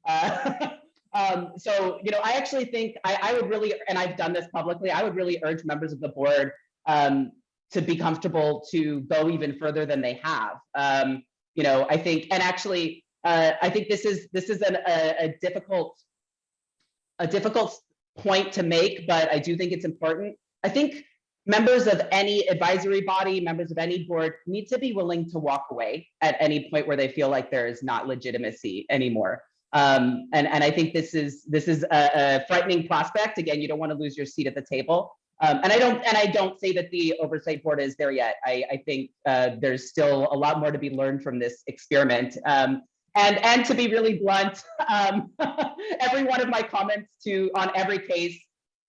Uh, (laughs) Um, so, you know, I actually think I, I, would really, and I've done this publicly, I would really urge members of the board um, to be comfortable to go even further than they have. Um, you know, I think, and actually, uh, I think this is this is an, a, a difficult a difficult point to make, but I do think it's important. I think members of any advisory body, members of any board need to be willing to walk away at any point where they feel like there is not legitimacy anymore. Um, and, and I think this is this is a, a, frightening prospect. Again, you don't want to lose your seat at the table. Um, and I don't and I don't say that the oversight board is there yet. I, I think uh, there's still a lot more to be learned from this experiment. Um, and and to be really blunt, um, (laughs) every one of my comments to on every case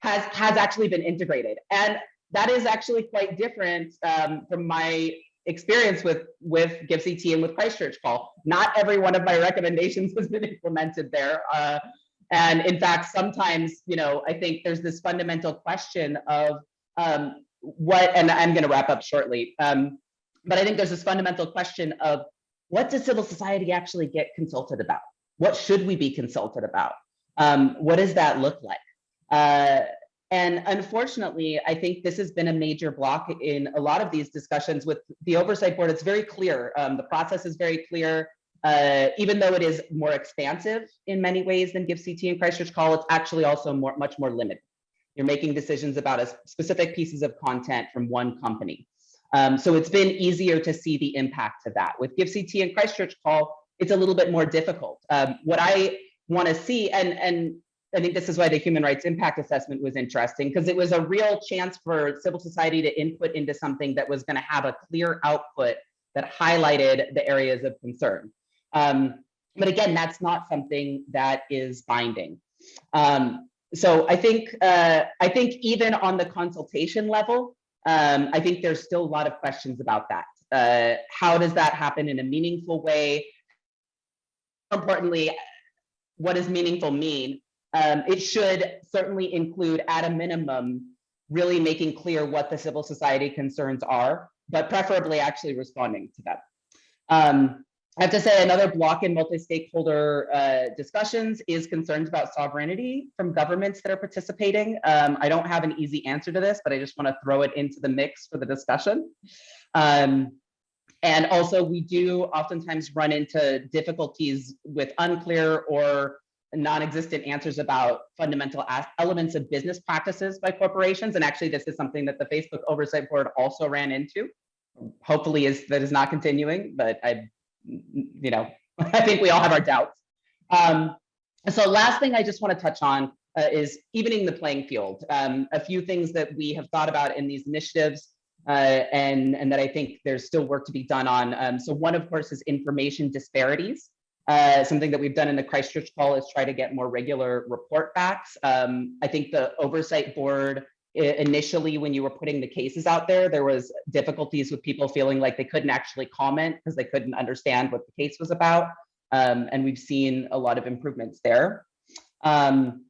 has has actually been integrated, and that is actually quite different um, from my experience with with GIFCT and with Christchurch Call. Not every one of my recommendations (laughs) has been implemented there. Uh, and in fact, sometimes, you know, I think there's this fundamental question of um, what, and I'm going to wrap up shortly, um, but I think there's this fundamental question of what does civil society actually get consulted about? What should we be consulted about? Um, what does that look like? Uh, and unfortunately, I think this has been a major block in a lot of these discussions with the oversight board. It's very clear. Um, the process is very clear. Uh, even though it is more expansive in many ways than GIFCT and Christchurch Call, it's actually also more, much more limited. You're making decisions about a specific pieces of content from one company. Um, so it's been easier to see the impact of that. With GIFCT and Christchurch Call, it's a little bit more difficult. Um, what I want to see, and, and I think this is why the human rights impact assessment was interesting, because it was a real chance for civil society to input into something that was going to have a clear output that highlighted the areas of concern. Um, but again, that's not something that is binding. Um, so I think uh, I think even on the consultation level, um, I think there's still a lot of questions about that. Uh, how does that happen in a meaningful way? Importantly, what does meaningful mean? Um, it should certainly include at a minimum, really making clear what the civil society concerns are, but preferably actually responding to them. Um, I have to say another block in multi-stakeholder uh, discussions is concerns about sovereignty from governments that are participating. Um, I don't have an easy answer to this, but I just want to throw it into the mix for the discussion. Um, and also we do oftentimes run into difficulties with unclear or non-existent answers about fundamental elements of business practices by corporations. And actually this is something that the Facebook Oversight Board also ran into. Hopefully is that is not continuing, but I you know, (laughs) I think we all have our doubts. Um, so last thing I just want to touch on uh, is evening the playing field. Um, a few things that we have thought about in these initiatives uh, and, and that I think there's still work to be done on. Um, so one, of course, is information disparities. Uh, something that we've done in the Christchurch call is try to get more regular report backs. Um, I think the oversight board initially when you were putting the cases out there there was difficulties with people feeling like they couldn't actually comment because they couldn't understand what the case was about. Um, and we've seen a lot of improvements there. Um,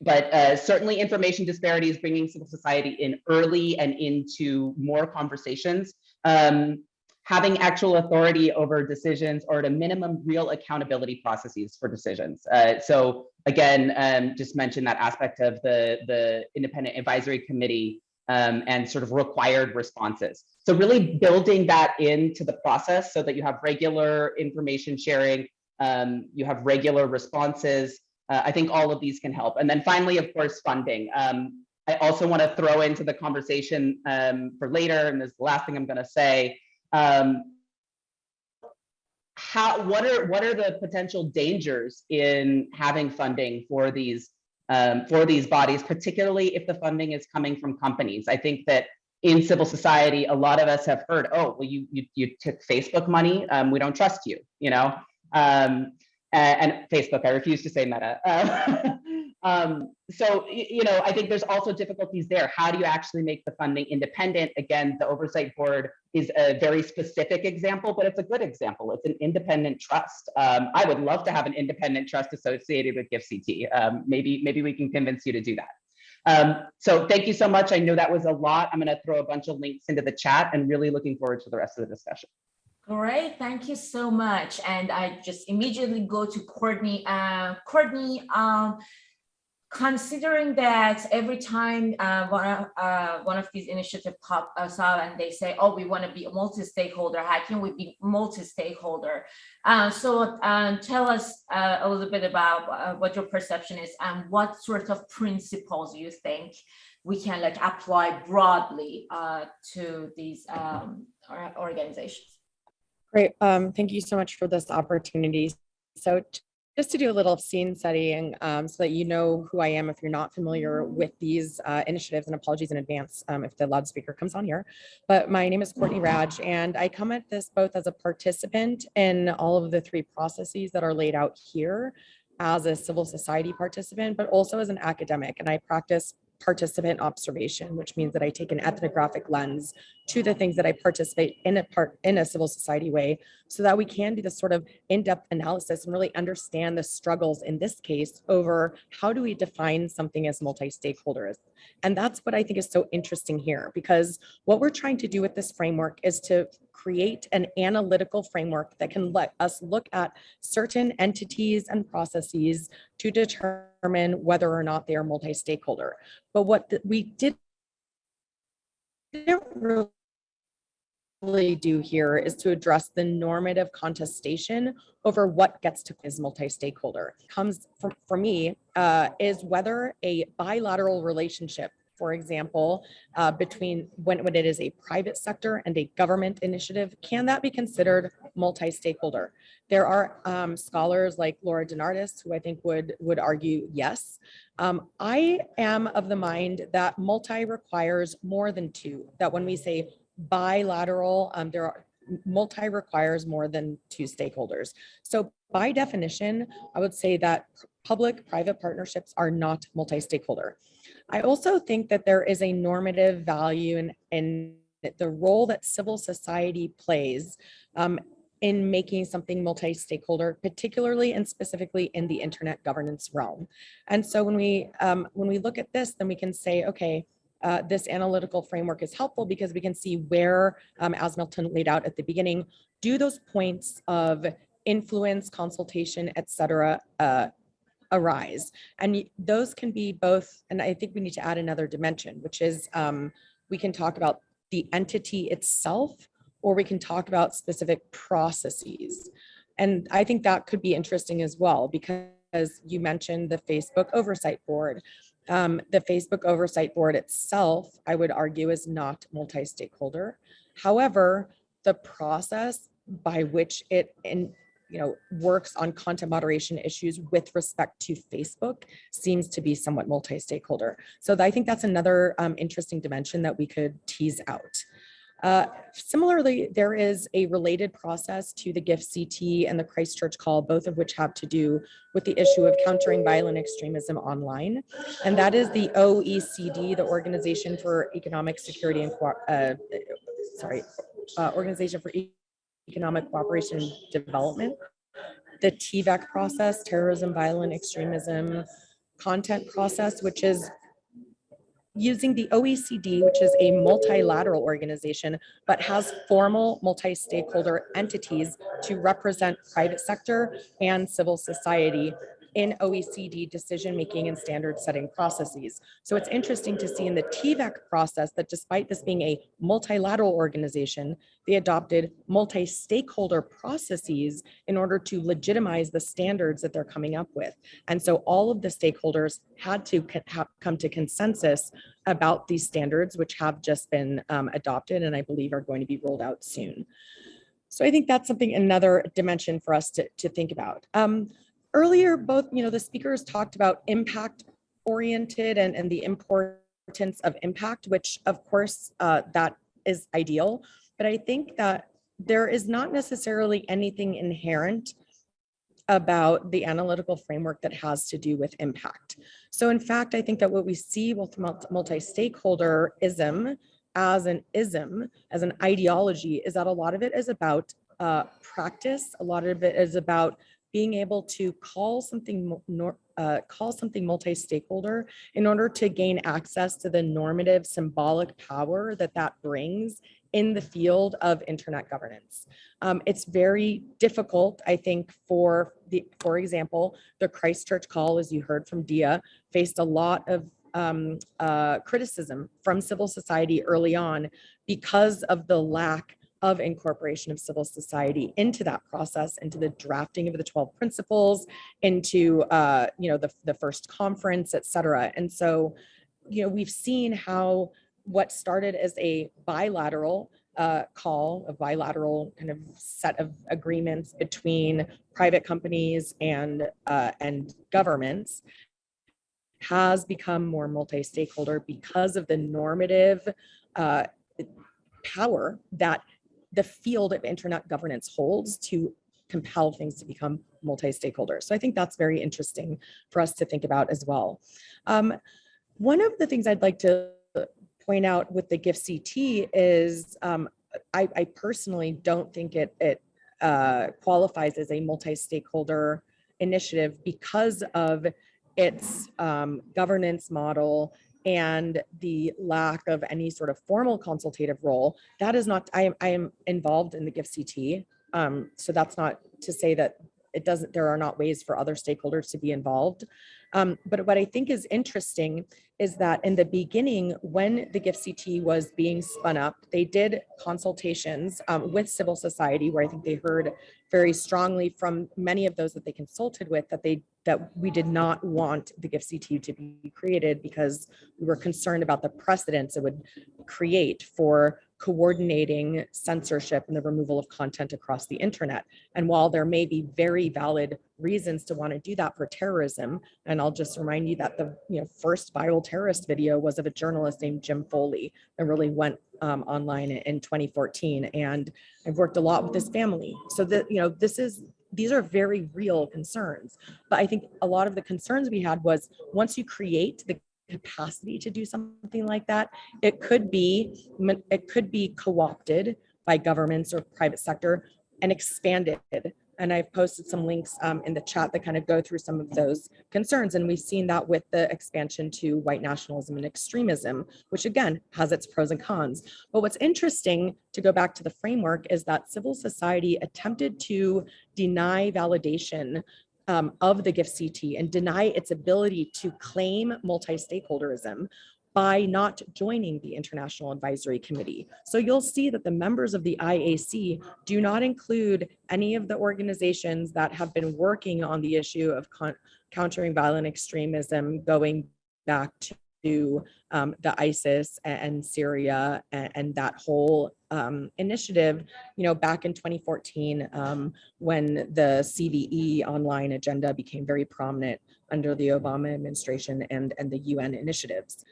but uh, certainly information disparities bringing civil society in early and into more conversations. Um, having actual authority over decisions or at a minimum real accountability processes for decisions. Uh, so again, um, just mention that aspect of the, the independent advisory committee um, and sort of required responses. So really building that into the process so that you have regular information sharing, um, you have regular responses. Uh, I think all of these can help. And then finally, of course, funding. Um, I also want to throw into the conversation um, for later, and this is the last thing I'm going to say, um, how what are what are the potential dangers in having funding for these um, for these bodies, particularly if the funding is coming from companies? I think that in civil society, a lot of us have heard, oh, well, you you, you took Facebook money, um, we don't trust you, you know. Um, and, and, Facebook, I refuse to say Meta. Uh, (laughs) Um, so, you know, I think there's also difficulties there. How do you actually make the funding independent? Again, the oversight board is a very specific example, but it's a good example. It's an independent trust. Um, I would love to have an independent trust associated with GIFCT. Um, maybe, maybe we can convince you to do that. Um, so thank you so much. I know that was a lot. I'm going to throw a bunch of links into the chat and really looking forward to the rest of the discussion. Great, thank you so much. And I just immediately go to Courtney. Uh, Courtney, um, considering that every time uh, one, of, uh, one of these initiatives pop us up and they say, oh, we want to be a multi-stakeholder, how can we be multi-stakeholder? Uh, so um, tell us uh, a little bit about uh, what your perception is and what sort of principles you think we can like apply broadly uh, to these um, organizations. Great, um, thank you so much for this opportunity. So just to do a little scene setting um, so that you know who I am if you're not familiar with these uh, initiatives and apologies in advance um, if the loudspeaker comes on here. But my name is Courtney Radsch and I come at this both as a participant in all of the three processes that are laid out here as a civil society participant, but also as an academic. And I practice participant observation, which means that I take an ethnographic lens to the things that I participate in a part in a civil society way so that we can do this sort of in-depth analysis and really understand the struggles in this case over how do we define something as multi-stakeholders. And that's what I think is so interesting here because what we're trying to do with this framework is to create an analytical framework that can let us look at certain entities and processes to determine whether or not they are multi-stakeholder. But what the, we did didn't really do here is to address the normative contestation over what gets to is multi-stakeholder. Comes for, for me, uh, is whether a bilateral relationship, for example, uh, between when, when it is a private sector and a government initiative, can that be considered multi-stakeholder? There are um, scholars like Laura DeNardis, who I think would, would argue yes. Um, I am of the mind that multi requires more than two, that when we say bilateral, um, there are multi requires more than two stakeholders. So by definition, I would say that public-private partnerships are not multi-stakeholder. I also think that there is a normative value in, in the role that civil society plays um, in making something multi-stakeholder, particularly and specifically in the internet governance realm. And so when we um, when we look at this, then we can say, okay, uh, this analytical framework is helpful because we can see where, um, as Milton laid out at the beginning, do those points of influence, consultation, et cetera, uh, arise. And those can be both, and I think we need to add another dimension, which is um, we can talk about the entity itself, or we can talk about specific processes. And I think that could be interesting as well, because you mentioned the Facebook Oversight Board. Um, the Facebook Oversight Board itself, I would argue, is not multi-stakeholder. However, the process by which it in, you know, works on content moderation issues with respect to Facebook seems to be somewhat multi-stakeholder. So I think that's another um, interesting dimension that we could tease out. Uh, Similarly, there is a related process to the GIFCT and the Christchurch call, both of which have to do with the issue of countering violent extremism online. And that is the OECD, the Organization for Economic Security and, Co- uh, sorry, uh, Organization for E- Economic Cooperation and Development. The TVEC process, terrorism, violent extremism, content process, which is using the OECD, which is a multilateral organization, but has formal multi-stakeholder entities to represent private sector and civil society in OECD decision-making and standard setting processes. So it's interesting to see in the TVEC process that despite this being a multilateral organization, they adopted multi-stakeholder processes in order to legitimize the standards that they're coming up with. And so all of the stakeholders had to come to consensus about these standards, which have just been um, adopted and I believe are going to be rolled out soon. So I think that's something, another dimension for us to, to think about. Um, earlier, both, you know, the speakers talked about impact oriented and, and the importance of impact, which of course, uh, that is ideal. But I think that there is not necessarily anything inherent about the analytical framework that has to do with impact. So in fact, I think that what we see with multi- multi-stakeholderism as an ism, as an ideology, is that a lot of it is about uh, practice. A lot of it is about being able to call something uh, call something multi-stakeholder in order to gain access to the normative symbolic power that that brings in the field of internet governance. Um, it's very difficult, I think, for the, for example, the Christchurch call, as you heard from Dia, faced a lot of um, uh, criticism from civil society early on because of the lack of incorporation of civil society into that process, into the drafting of the 12 principles, into uh, you know the, the first conference, et cetera. And so, you know, we've seen how what started as a bilateral uh, call, a bilateral kind of set of agreements between private companies and uh, and governments has become more multi-stakeholder because of the normative uh, power that the field of internet governance holds to compel things to become multi-stakeholder. So I think that's very interesting for us to think about as well. Um, one of the things I'd like to point out with the GIFCT is um, I, I personally don't think it, it uh, qualifies as a multi-stakeholder initiative because of its um, governance model and the lack of any sort of formal consultative role. That is not, I am, I am involved in the GIFCT. Um, so that's not to say that it doesn't, there are not ways for other stakeholders to be involved. Um, but what I think is interesting is that in the beginning, when the GIFCT was being spun up, they did consultations um, with civil society where I think they heard very strongly from many of those that they consulted with that they that we did not want the GIFCT to be created because we were concerned about the precedents it would create for coordinating censorship and the removal of content across the internet. And while there may be very valid reasons to want to do that for terrorism, and I'll just remind you that the you know first viral terrorist video was of a journalist named Jim Foley that really went um, online in 2014. And I've worked a lot with this family. So that, you know, this is these are very real concerns. But I think a lot of the concerns we had was once you create the capacity to do something like that, it could be it could be co-opted by governments or private sector and expanded. And I've posted some links um, in the chat that kind of go through some of those concerns. And we've seen that with the expansion to white nationalism and extremism, which again has its pros and cons. But what's interesting to go back to the framework is that civil society attempted to deny validation um, of the GIFCT and deny its ability to claim multi-stakeholderism by not joining the International Advisory Committee. So you'll see that the members of the IAC do not include any of the organizations that have been working on the issue of countering violent extremism going back to um, the ISIS and Syria and, and that whole um, initiative, you know, back in 2014, um, when the CVE online agenda became very prominent under the Obama administration and, and the UN initiatives.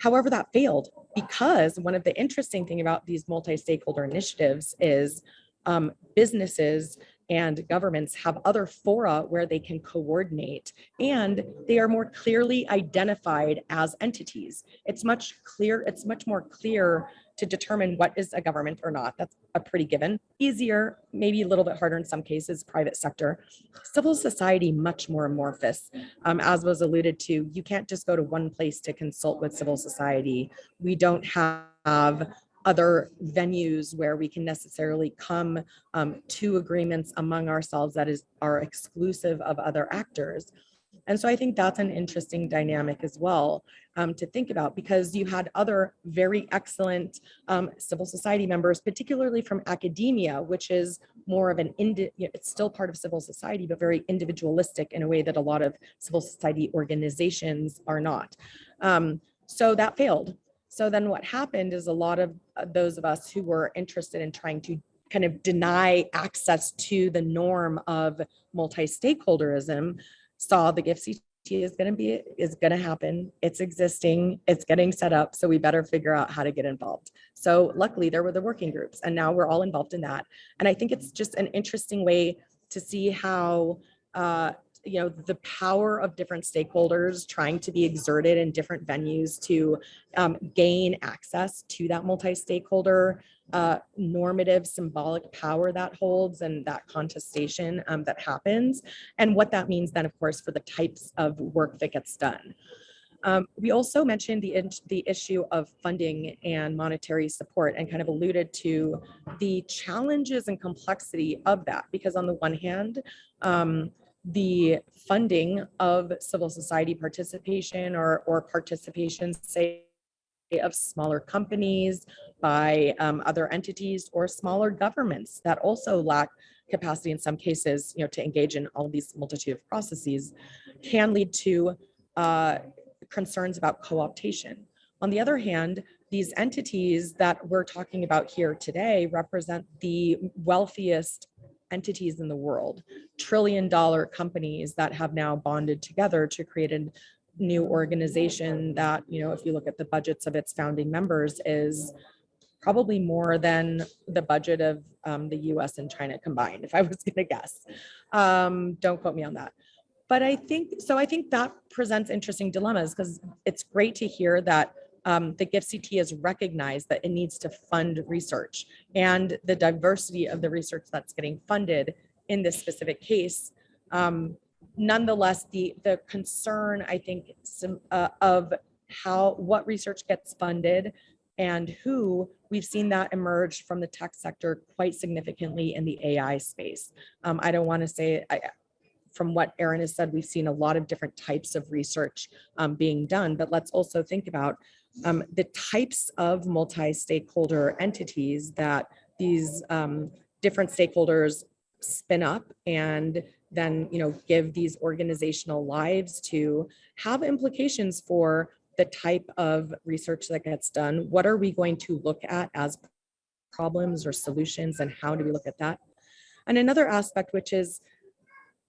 However, that failed because one of the interesting thing about these multi-stakeholder initiatives is um, businesses and governments have other fora where they can coordinate and they are more clearly identified as entities. It's much clear, it's much more clear to determine what is a government or not. That's a pretty given. Easier, maybe a little bit harder in some cases, private sector. Civil society, much more amorphous. Um, as was alluded to, you can't just go to one place to consult with civil society. We don't have other venues where we can necessarily come um, to agreements among ourselves that is are exclusive of other actors. And so I think that's an interesting dynamic as well um, to think about because you had other very excellent um, civil society members, particularly from academia, which is more of an, indi it's still part of civil society, but very individualistic in a way that a lot of civil society organizations are not. Um, so that failed. So then what happened is a lot of uh, those of us who were interested in trying to kind of deny access to the norm of multi-stakeholderism saw the GIFCT is going to be is going to happen. It's existing. It's getting set up. So we better figure out how to get involved. So luckily there were the working groups and now we're all involved in that. And I think it's just an interesting way to see how uh, you know, the power of different stakeholders trying to be exerted in different venues to um, gain access to that multi-stakeholder uh, normative symbolic power that holds and that contestation um, that happens and what that means then of course for the types of work that gets done. Um, we also mentioned the, the issue of funding and monetary support and kind of alluded to the challenges and complexity of that because on the one hand, um, the funding of civil society participation or, or participation, say, of smaller companies by um, other entities or smaller governments that also lack capacity in some cases, you know, to engage in all these multitude of processes can lead to uh, concerns about co-optation. On the other hand, these entities that we're talking about here today represent the wealthiest entities in the world, trillion dollar companies that have now bonded together to create a new organization that, you know, if you look at the budgets of its founding members is probably more than the budget of um, the US and China combined, if I was (laughs) gonna guess. Um, don't quote me on that. But I think, so I think that presents interesting dilemmas because it's great to hear that um, the GIFCT has recognized that it needs to fund research and the diversity of the research that's getting funded in this specific case. Um, nonetheless, the, the concern, I think, some, uh, of how what research gets funded and who we've seen that emerge from the tech sector quite significantly in the AI space. Um, I don't want to say, I, from what Erin has said, we've seen a lot of different types of research um, being done, but let's also think about um, the types of multi-stakeholder entities that these um, different stakeholders spin up and then you know give these organizational lives to have implications for the type of research that gets done. What are we going to look at as problems or solutions and how do we look at that? And another aspect, which is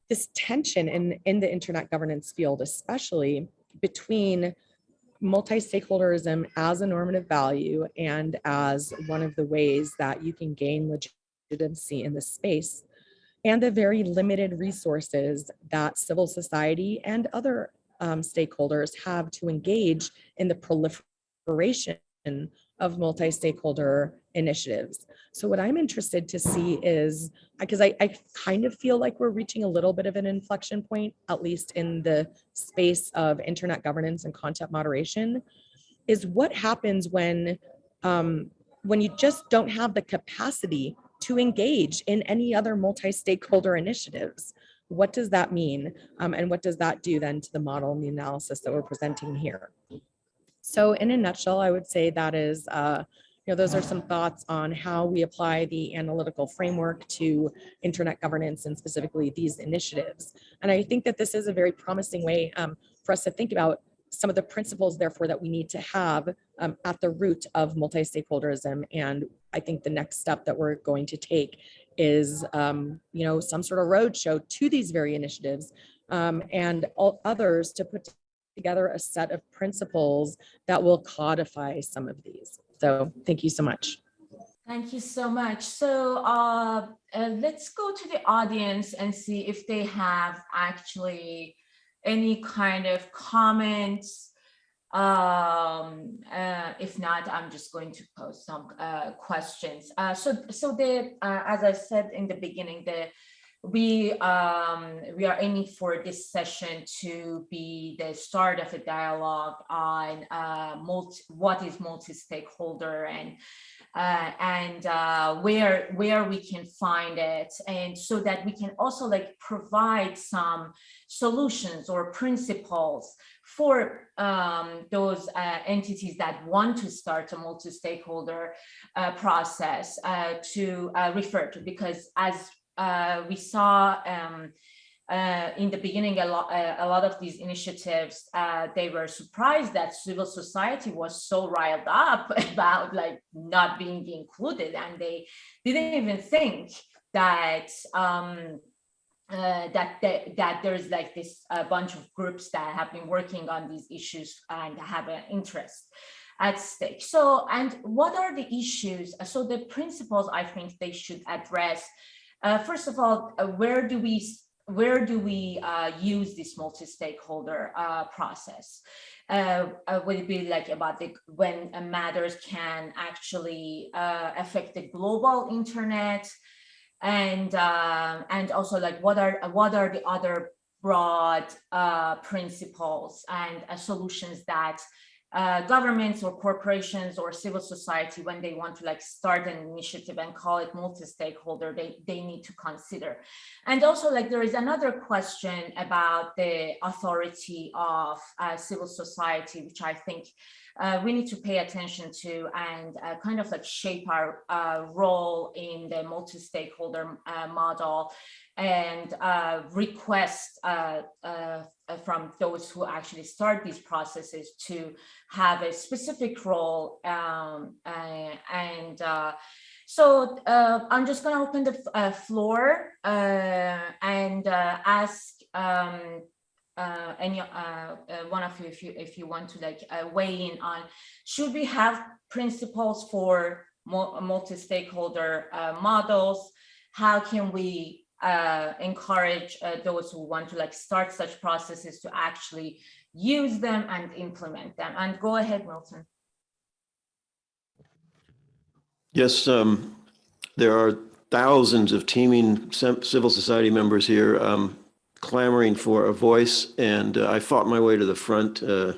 this tension in, in the internet governance field, especially between multi-stakeholderism as a normative value and as one of the ways that you can gain legitimacy in this space and the very limited resources that civil society and other um, stakeholders have to engage in the proliferation of multi-stakeholder initiatives. So what I'm interested to see is, because I, I kind of feel like we're reaching a little bit of an inflection point, at least in the space of internet governance and content moderation, is what happens when, um, when you just don't have the capacity to engage in any other multi-stakeholder initiatives. What does that mean? Um, and what does that do then to the model and the analysis that we're presenting here? So in a nutshell, I would say that is, uh, know, those are some thoughts on how we apply the analytical framework to internet governance and specifically these initiatives. And I think that this is a very promising way um, for us to think about some of the principles, therefore, that we need to have um, at the root of multi-stakeholderism. And I think the next step that we're going to take is, um, you know, some sort of roadshow to these very initiatives um, and all others to put together a set of principles that will codify some of these. So thank you so much. Thank you so much. So uh, uh, let's go to the audience and see if they have actually any kind of comments. Um, uh, if not, I'm just going to post some uh, questions. Uh, so, so the, uh, as I said in the beginning, the we um, we are aiming for this session to be the start of a dialogue on uh, multi, what is multi-stakeholder and uh, and uh, where where we can find it, and so that we can also like provide some solutions or principles for um, those uh, entities that want to start a multi-stakeholder uh, process uh, to refer to, because as uh, we saw um, uh, in the beginning, a lot, uh, a lot of these initiatives, uh, they were surprised that civil society was so riled up (laughs) about like not being included, and they didn't even think that um, uh, that that that there's like this a bunch of groups that have been working on these issues and have an interest at stake. So, and what are the issues? So the principles I think they should address uh, first of all, uh, where do we where do we uh, use this multi-stakeholder uh, process? Uh, uh, would it be like about the when matters can actually affect the global internet, and and also like what are what are the other broad principles and solutions that uh, governments or corporations or civil society when they want to like start an initiative and call it multi-stakeholder they they need to consider. And also like there is another question about the authority of uh, civil society which i think uh, we need to pay attention to and uh, kind of like shape our uh, role in the multi-stakeholder uh, model and uh, request uh, from those who actually start these processes to have a specific role um, and so I'm just going to open the floor and ask um, uh, any uh, uh, one of you if you if you want to like uh, weigh in on should we have principles for multi-stakeholder uh, models? How can we uh, encourage those who want to like start such processes to actually use them and implement them and go ahead Milton yes um, there are thousands of teaming civil society members here um, clamoring for a voice, and uh, I fought my way to the front. Uh,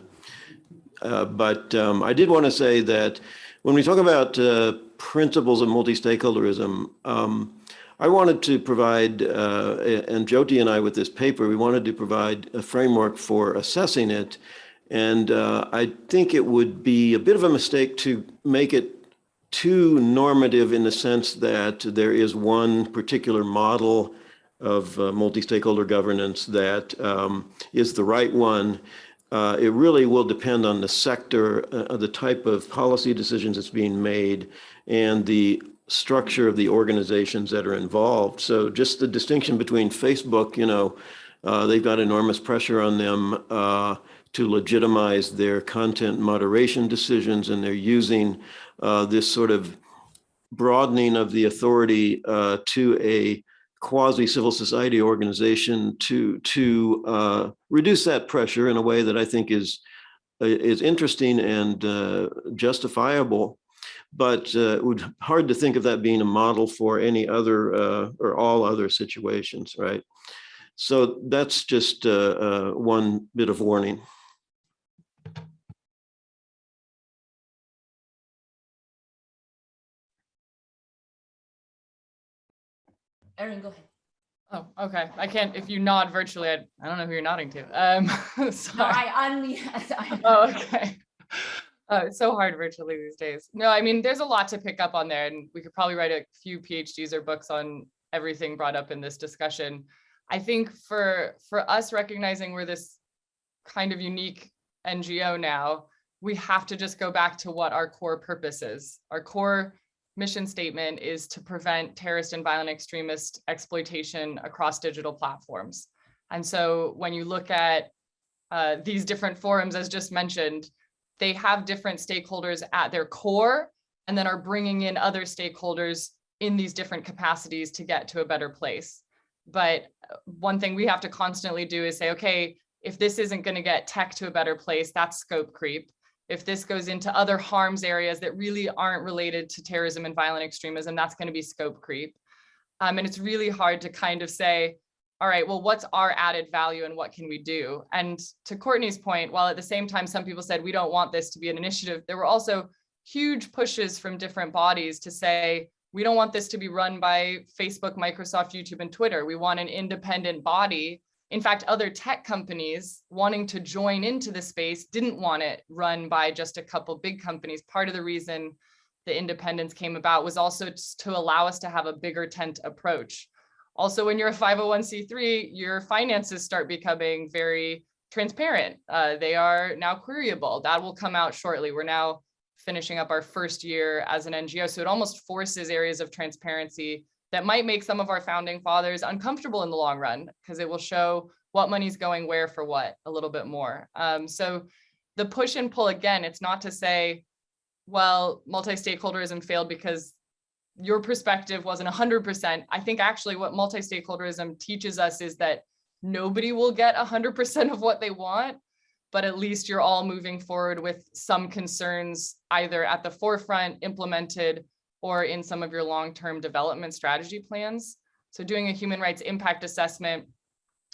uh, but um, I did want to say that when we talk about uh, principles of multi-stakeholderism, um, I wanted to provide, uh, and Jyoti and I with this paper, we wanted to provide a framework for assessing it. And uh, I think it would be a bit of a mistake to make it too normative in the sense that there is one particular model of uh, multi-stakeholder governance that um, is the right one. Uh, it really will depend on the sector, uh, the type of policy decisions that's being made, and the structure of the organizations that are involved. So just the distinction between Facebook, you know, uh, they've got enormous pressure on them uh, to legitimize their content moderation decisions, and they're using uh, this sort of broadening of the authority uh, to a quasi civil society organization to to uh, reduce that pressure in a way that I think is is interesting and uh, justifiable but uh, it would hard to think of that being a model for any other uh, or all other situations, right? So that's just uh, uh one bit of warning. Erin, go ahead. Oh, okay. I can't, if you nod virtually, I, I don't know who you're nodding to. Um, (laughs) No, sorry. I unmute. (laughs) Oh, okay. Uh, it's so hard virtually these days. No, I mean, there's a lot to pick up on there and we could probably write a few PhDs or books on everything brought up in this discussion. I think for, for us recognizing we're this kind of unique NGO now, we have to just go back to what our core purpose is. Our core mission statement is to prevent terrorist and violent extremist exploitation across digital platforms. And so when you look at uh, these different forums, as just mentioned, they have different stakeholders at their core and then are bringing in other stakeholders in these different capacities to get to a better place. But uh, one thing we have to constantly do is say, okay, if this isn't going to get tech to a better place, that's scope creep. If this goes into other harms areas that really aren't related to terrorism and violent extremism, that's going to be scope creep. Um, and it's really hard to kind of say, all right, well, what's our added value and what can we do? And to Courtney's point, while at the same time, some people said we don't want this to be an initiative, there were also huge pushes from different bodies to say, we don't want this to be run by Facebook, Microsoft, YouTube, and Twitter. We want an independent body. In fact, other tech companies wanting to join into the space didn't want it run by just a couple big companies. Part of the reason the independence came about was also to allow us to have a bigger tent approach. Also, when you're a 501c3, your finances start becoming very transparent. Uh, they are now queryable. That will come out shortly. We're now finishing up our first year as an NGO. So it almost forces areas of transparency that might make some of our founding fathers uncomfortable in the long run because it will show what money's going where for what a little bit more. Um, so the push and pull again, it's not to say, well, multi-stakeholderism failed because your perspective wasn't 100%. I think actually what multi-stakeholderism teaches us is that nobody will get 100% of what they want, but at least you're all moving forward with some concerns either at the forefront implemented or in some of your long-term development strategy plans. So doing a human rights impact assessment,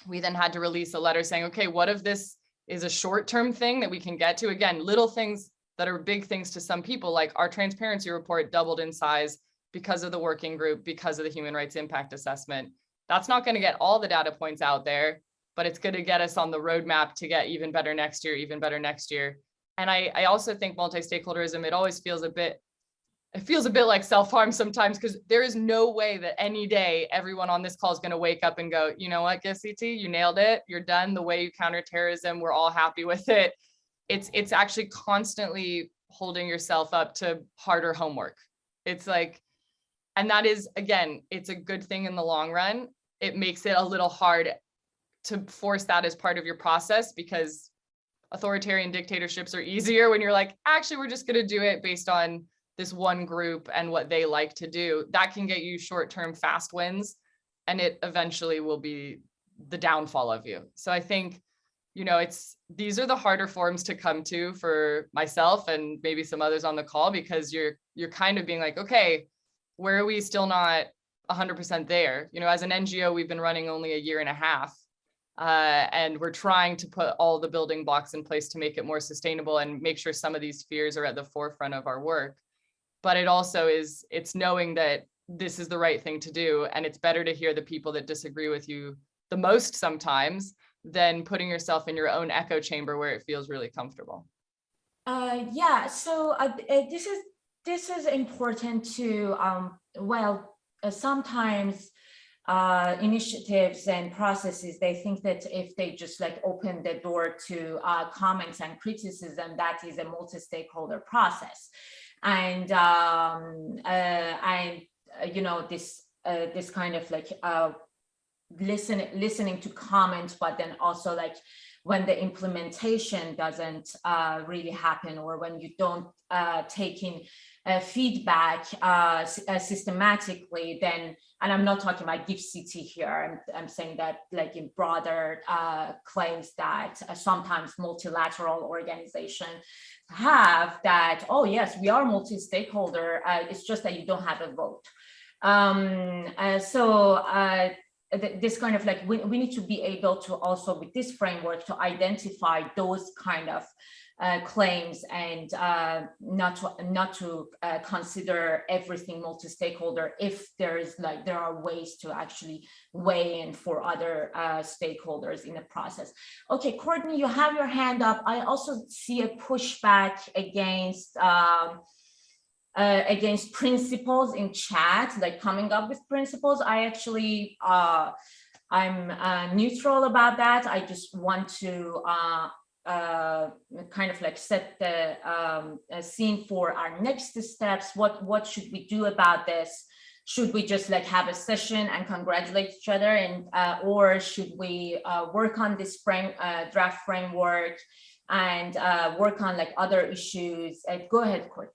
we then had to release a letter saying, okay, what if this is a short-term thing that we can get to? Again, little things that are big things to some people, like our transparency report doubled in size because of the working group, because of the human rights impact assessment. That's not going to get all the data points out there, but it's going to get us on the roadmap to get even better next year, even better next year. And I, I also think multi-stakeholderism, it always feels a bit, it feels a bit like self-harm sometimes because there is no way that any day everyone on this call is going to wake up and go, you know what, CT, you nailed it. You're done. The way you counter terrorism, we're all happy with it. It's, it's actually constantly holding yourself up to harder homework. It's like, and that is, again, it's a good thing in the long run. It makes it a little hard to force that as part of your process because authoritarian dictatorships are easier when you're like, actually, we're just going to do it based on this one group and what they like to do. That can get you short-term fast wins and it eventually will be the downfall of you. So I think, you know, it's these are the harder forms to come to for myself and maybe some others on the call because you're you're kind of being like, okay, where are we still not 100% there? You know, as an NGO, we've been running only a year and a half, uh, and we're trying to put all the building blocks in place to make it more sustainable and make sure some of these fears are at the forefront of our work. but it also is, it's knowing that this is the right thing to do. And it's better to hear the people that disagree with you the most sometimes than putting yourself in your own echo chamber where it feels really comfortable. Uh, yeah, so uh, uh, this is this is important to um, well, uh, sometimes uh, initiatives and processes they think that if they just like open the door to uh, comments and criticism, that is a multi-stakeholder process, and um, uh, and uh, you know this uh, this kind of like uh, listening listening to comments, but then also like when the implementation doesn't really happen or when you don't take in uh, feedback uh, uh, systematically, then, and I'm not talking about GIFCT here, I'm, I'm saying that like in broader uh, claims that uh, sometimes multilateral organizations have that, oh yes, we are multi-stakeholder, uh, it's just that you don't have a vote. Um, so th- this kind of like we, we need to be able to also with this framework to identify those kind of uh, claims and uh, not to not to uh, consider everything multi-stakeholder if there is like there are ways to actually weigh in for other uh, stakeholders in the process. Okay, Courtney, you have your hand up. I also see a pushback against um, uh, against principles in chat, like coming up with principles. I actually, uh, I'm uh, neutral about that. I just want to uh, kind of like set the um, scene for our next steps. What what should we do about this? Should we just like have a session and congratulate each other, and uh, or should we uh, work on this frame uh, draft framework and uh, work on like other issues? Uh, go ahead, Court.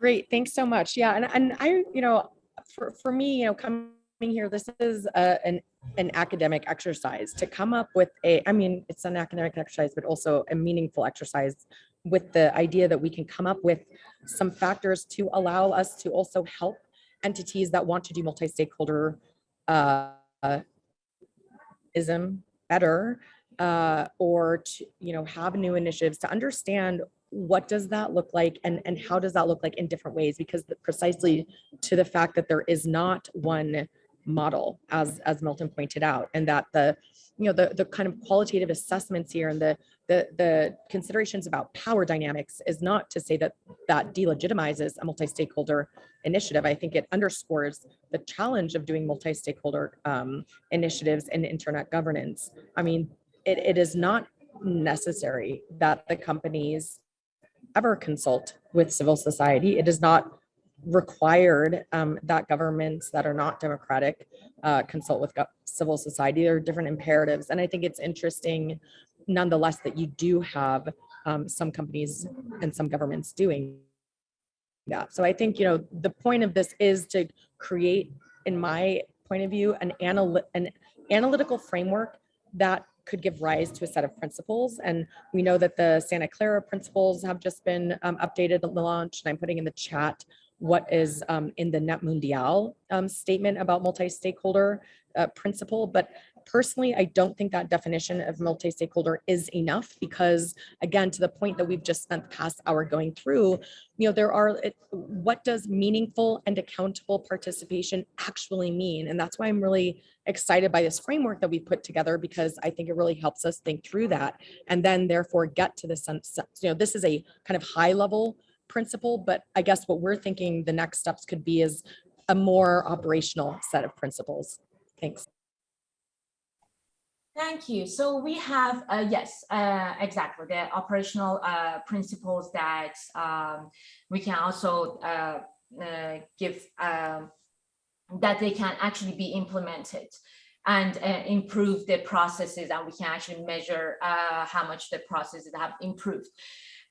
Great, thanks so much. Yeah, and, and I, you know, for, for me, you know, coming here, this is a, an, an academic exercise to come up with a, I mean, it's an academic exercise, but also a meaningful exercise with the idea that we can come up with some factors to allow us to also help entities that want to do multi-stakeholder uh, ism better uh, or to, you know, have new initiatives to understand what does that look like and and how does that look like in different ways? Because precisely to the fact that there is not one model as as milton pointed out and that the you know the the kind of qualitative assessments here and the the the considerations about power dynamics is not to say that that delegitimizes a multi-stakeholder initiative i think it underscores the challenge of doing multi-stakeholder um, initiatives in internet governance i mean it, it is not necessary that the companies ever consult with civil society. It is not required um, that governments that are not democratic uh, consult with civil society. There are different imperatives. And I think it's interesting nonetheless that you do have um, some companies and some governments doing that. So I think, you know, the point of this is to create, in my point of view, an an analytical framework that could give rise to a set of principles. And we know that the Santa Clara principles have just been um, updated and launched. And I'm putting in the chat what is um, in the NETmundial um, statement about multi-stakeholder uh, principle. But personally, I don't think that definition of multi-stakeholder is enough because again, to the point that we've just spent the past hour going through, you know, there are, it- what does meaningful and accountable participation actually mean? And that's why I'm really excited by this framework that we put together because I think it really helps us think through that and then therefore get to the sense, you know, this is a kind of high level principle, but I guess what we're thinking the next steps could be is a more operational set of principles. Thanks. Thank you. So we have, uh, yes, uh, exactly, the operational uh, principles that um, we can also uh, uh, give, um, that they can actually be implemented and uh, improve the processes and we can actually measure how much the processes have improved.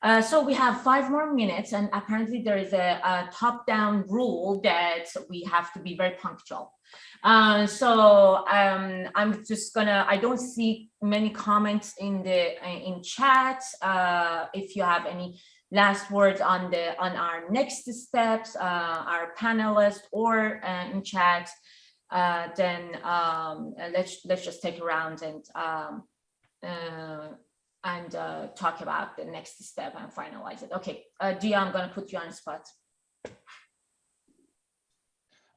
Uh, so we have five more minutes and apparently there is a, a top-down rule that we have to be very punctual. Uh, so um, I'm just gonna, I don't see many comments in the, in chat. Uh, if you have any last words on the, on our next steps, uh, our panelists or uh, in chat, then um, let's, let's just take a round and um, and uh, talk about the next step and finalize it. Okay, uh, Dia, I'm gonna put you on the spot.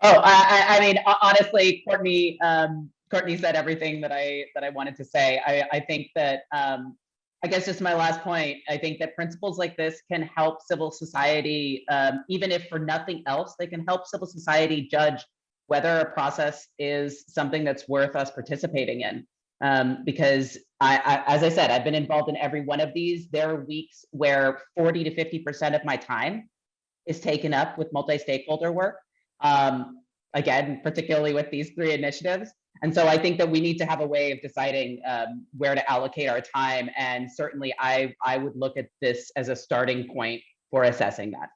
Oh, I, I, I mean, honestly, Courtney, um, Courtney said everything that I, that I wanted to say. I, I think that, um, I guess just my last point, I think that principles like this can help civil society, um, even if for nothing else, they can help civil society judge whether a process is something that's worth us participating in. Um, because I, I, as I said, I've been involved in every one of these. There are weeks where 40 to 50% of my time is taken up with multi-stakeholder work. Um, again, particularly with these three initiatives. And so I think that we need to have a way of deciding um, where to allocate our time. And certainly I, I would look at this as a starting point for assessing that.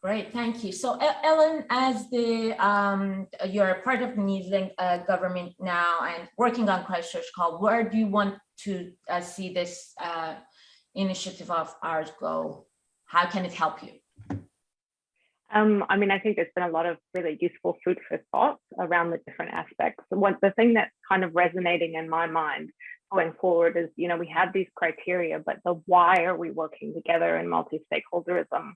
Great, thank you. So Ellen, as the, um, you're a part of the New Zealand uh, government now and working on Christchurch Call, where do you want to uh, see this uh, initiative of ours go? How can it help you? Um, I mean, I think there's been a lot of really useful food for thought around the different aspects. One, the thing that's kind of resonating in my mind going forward is, you know, we have these criteria, but the why are we working together in multi-stakeholderism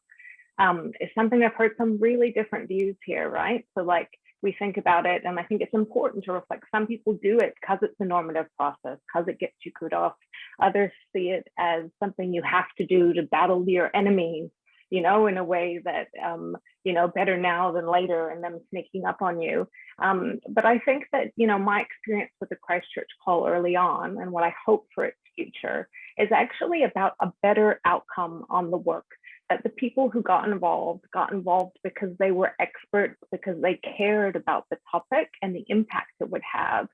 um, is something I've heard some really different views here, right? So like we think about it, and I think it's important to reflect. Some people do it because it's a normative process, because it gets you kudos. Others see it as something you have to do to battle your enemies you know, in a way that, um, you know, better now than later and them sneaking up on you. Um, but I think that, you know, my experience with the Christchurch call early on and what I hope for its future is actually about a better outcome on the work that the people who got involved got involved because they were experts, because they cared about the topic and the impact it would have.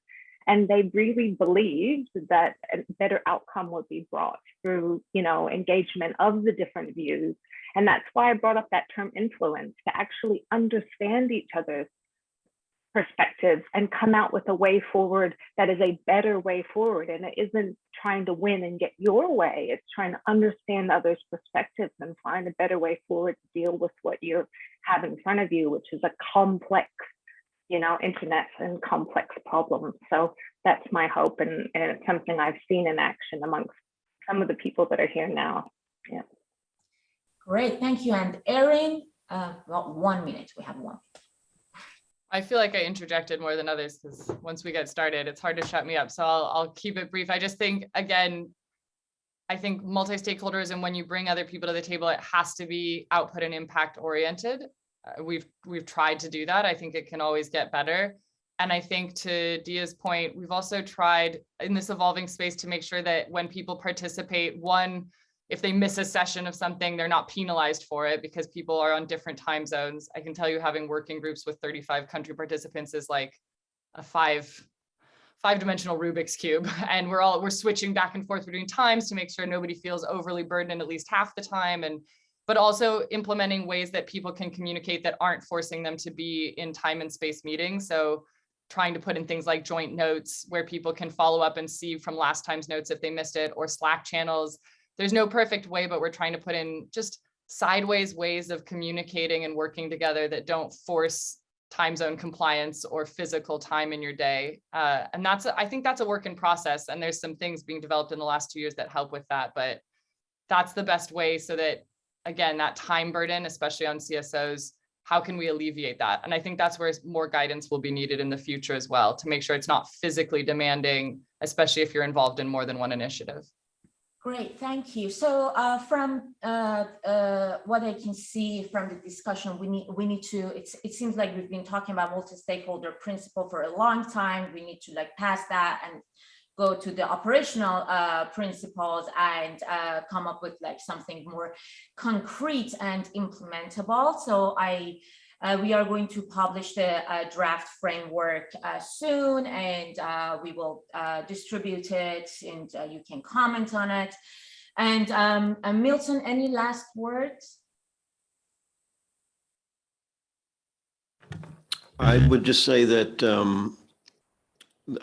And they really believed that a better outcome would be brought through, you know, engagement of the different views and that's why I brought up that term influence to actually understand each other's perspectives and come out with a way forward that is a better way forward. And it isn't trying to win and get your way, it's trying to understand others' perspectives and find a better way forward to deal with what you have in front of you, which is a complex, you know, internet and complex problem. So that's my hope. And, and it's something I've seen in action amongst some of the people that are here now. Yeah. Great, thank you. And Erin, uh, well, one minute, we have one. I feel like I interjected more than others because once we get started, it's hard to shut me up. So I'll, I'll keep it brief. I just think, again, I think multi-stakeholders and when you bring other people to the table, it has to be output and impact oriented. Uh, we've we've tried to do that. I think it can always get better. And I think to Dia's point, we've also tried in this evolving space to make sure that when people participate, one, if they miss a session of something, they're not penalized for it because people are on different time zones. I can tell you having working groups with 35 country participants is like a five five dimensional Rubik's cube. (laughs) And we're all, we're switching back and forth between times to make sure nobody feels overly burdened at least half the time. And, but also implementing ways that people can communicate that aren't forcing them to be in time and space meetings. So trying to put in things like joint notes where people can follow up and see from last time's notes if they missed it or Slack channels there's no perfect way, but we're trying to put in just sideways ways of communicating and working together that don't force time zone compliance or physical time in your day. Uh, and that's, I think that's a work in process. And there's some things being developed in the last two years that help with that, but that's the best way so that, again, that time burden, especially on CSOs, how can we alleviate that? And I think that's where more guidance will be needed in the future as well to make sure it's not physically demanding, especially if you're involved in more than one initiative. Great, thank you. So uh, from uh, uh, what I can see from the discussion, we need we need to. It seems like we've been talking about multi-stakeholder principle for a long time. We need to like pass that and go to the operational uh, principles and uh, come up with like something more concrete and implementable. So I uh, we are going to publish the uh, draft framework uh, soon and uh, we will distribute it and you can comment on it. And um, Milton, any last words? I would just say that um,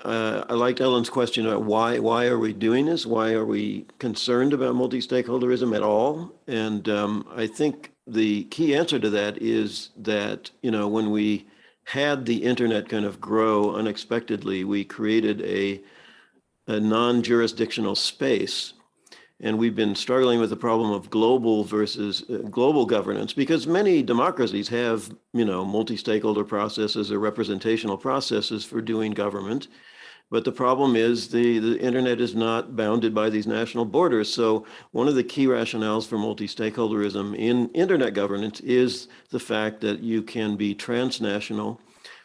I liked Ellen's question about why why are we doing this? Why are we concerned about multi-stakeholderism at all? And um, I think the key answer to that is that, you know, when we had the internet kind of grow unexpectedly, we created a, a non-jurisdictional space And we've been struggling with the problem of global versus uh, global governance because many democracies have, you know, multi-stakeholder processes or representational processes for doing government. But the problem is the, the internet is not bounded by these national borders. So one of the key rationales for multi-stakeholderism in internet governance is the fact that you can be transnational.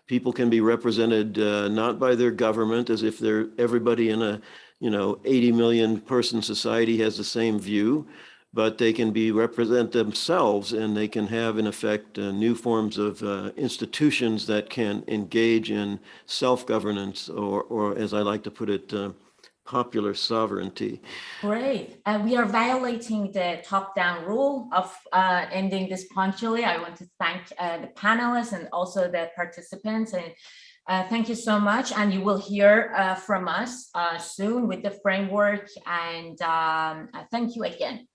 People can be represented uh, not by their government as if they're everybody in a, you know, 80 million person society has the same view, but they can be represent themselves and they can have in effect uh, new forms of uh, institutions that can engage in self-governance or, or as I like to put it, uh, popular sovereignty. Great. Uh, we are violating the top-down rule of uh, ending this punctually. I want to thank uh, the panelists and also the participants and uh, thank you so much. And you will hear uh, from us uh, soon with the framework and um, uh, thank you again.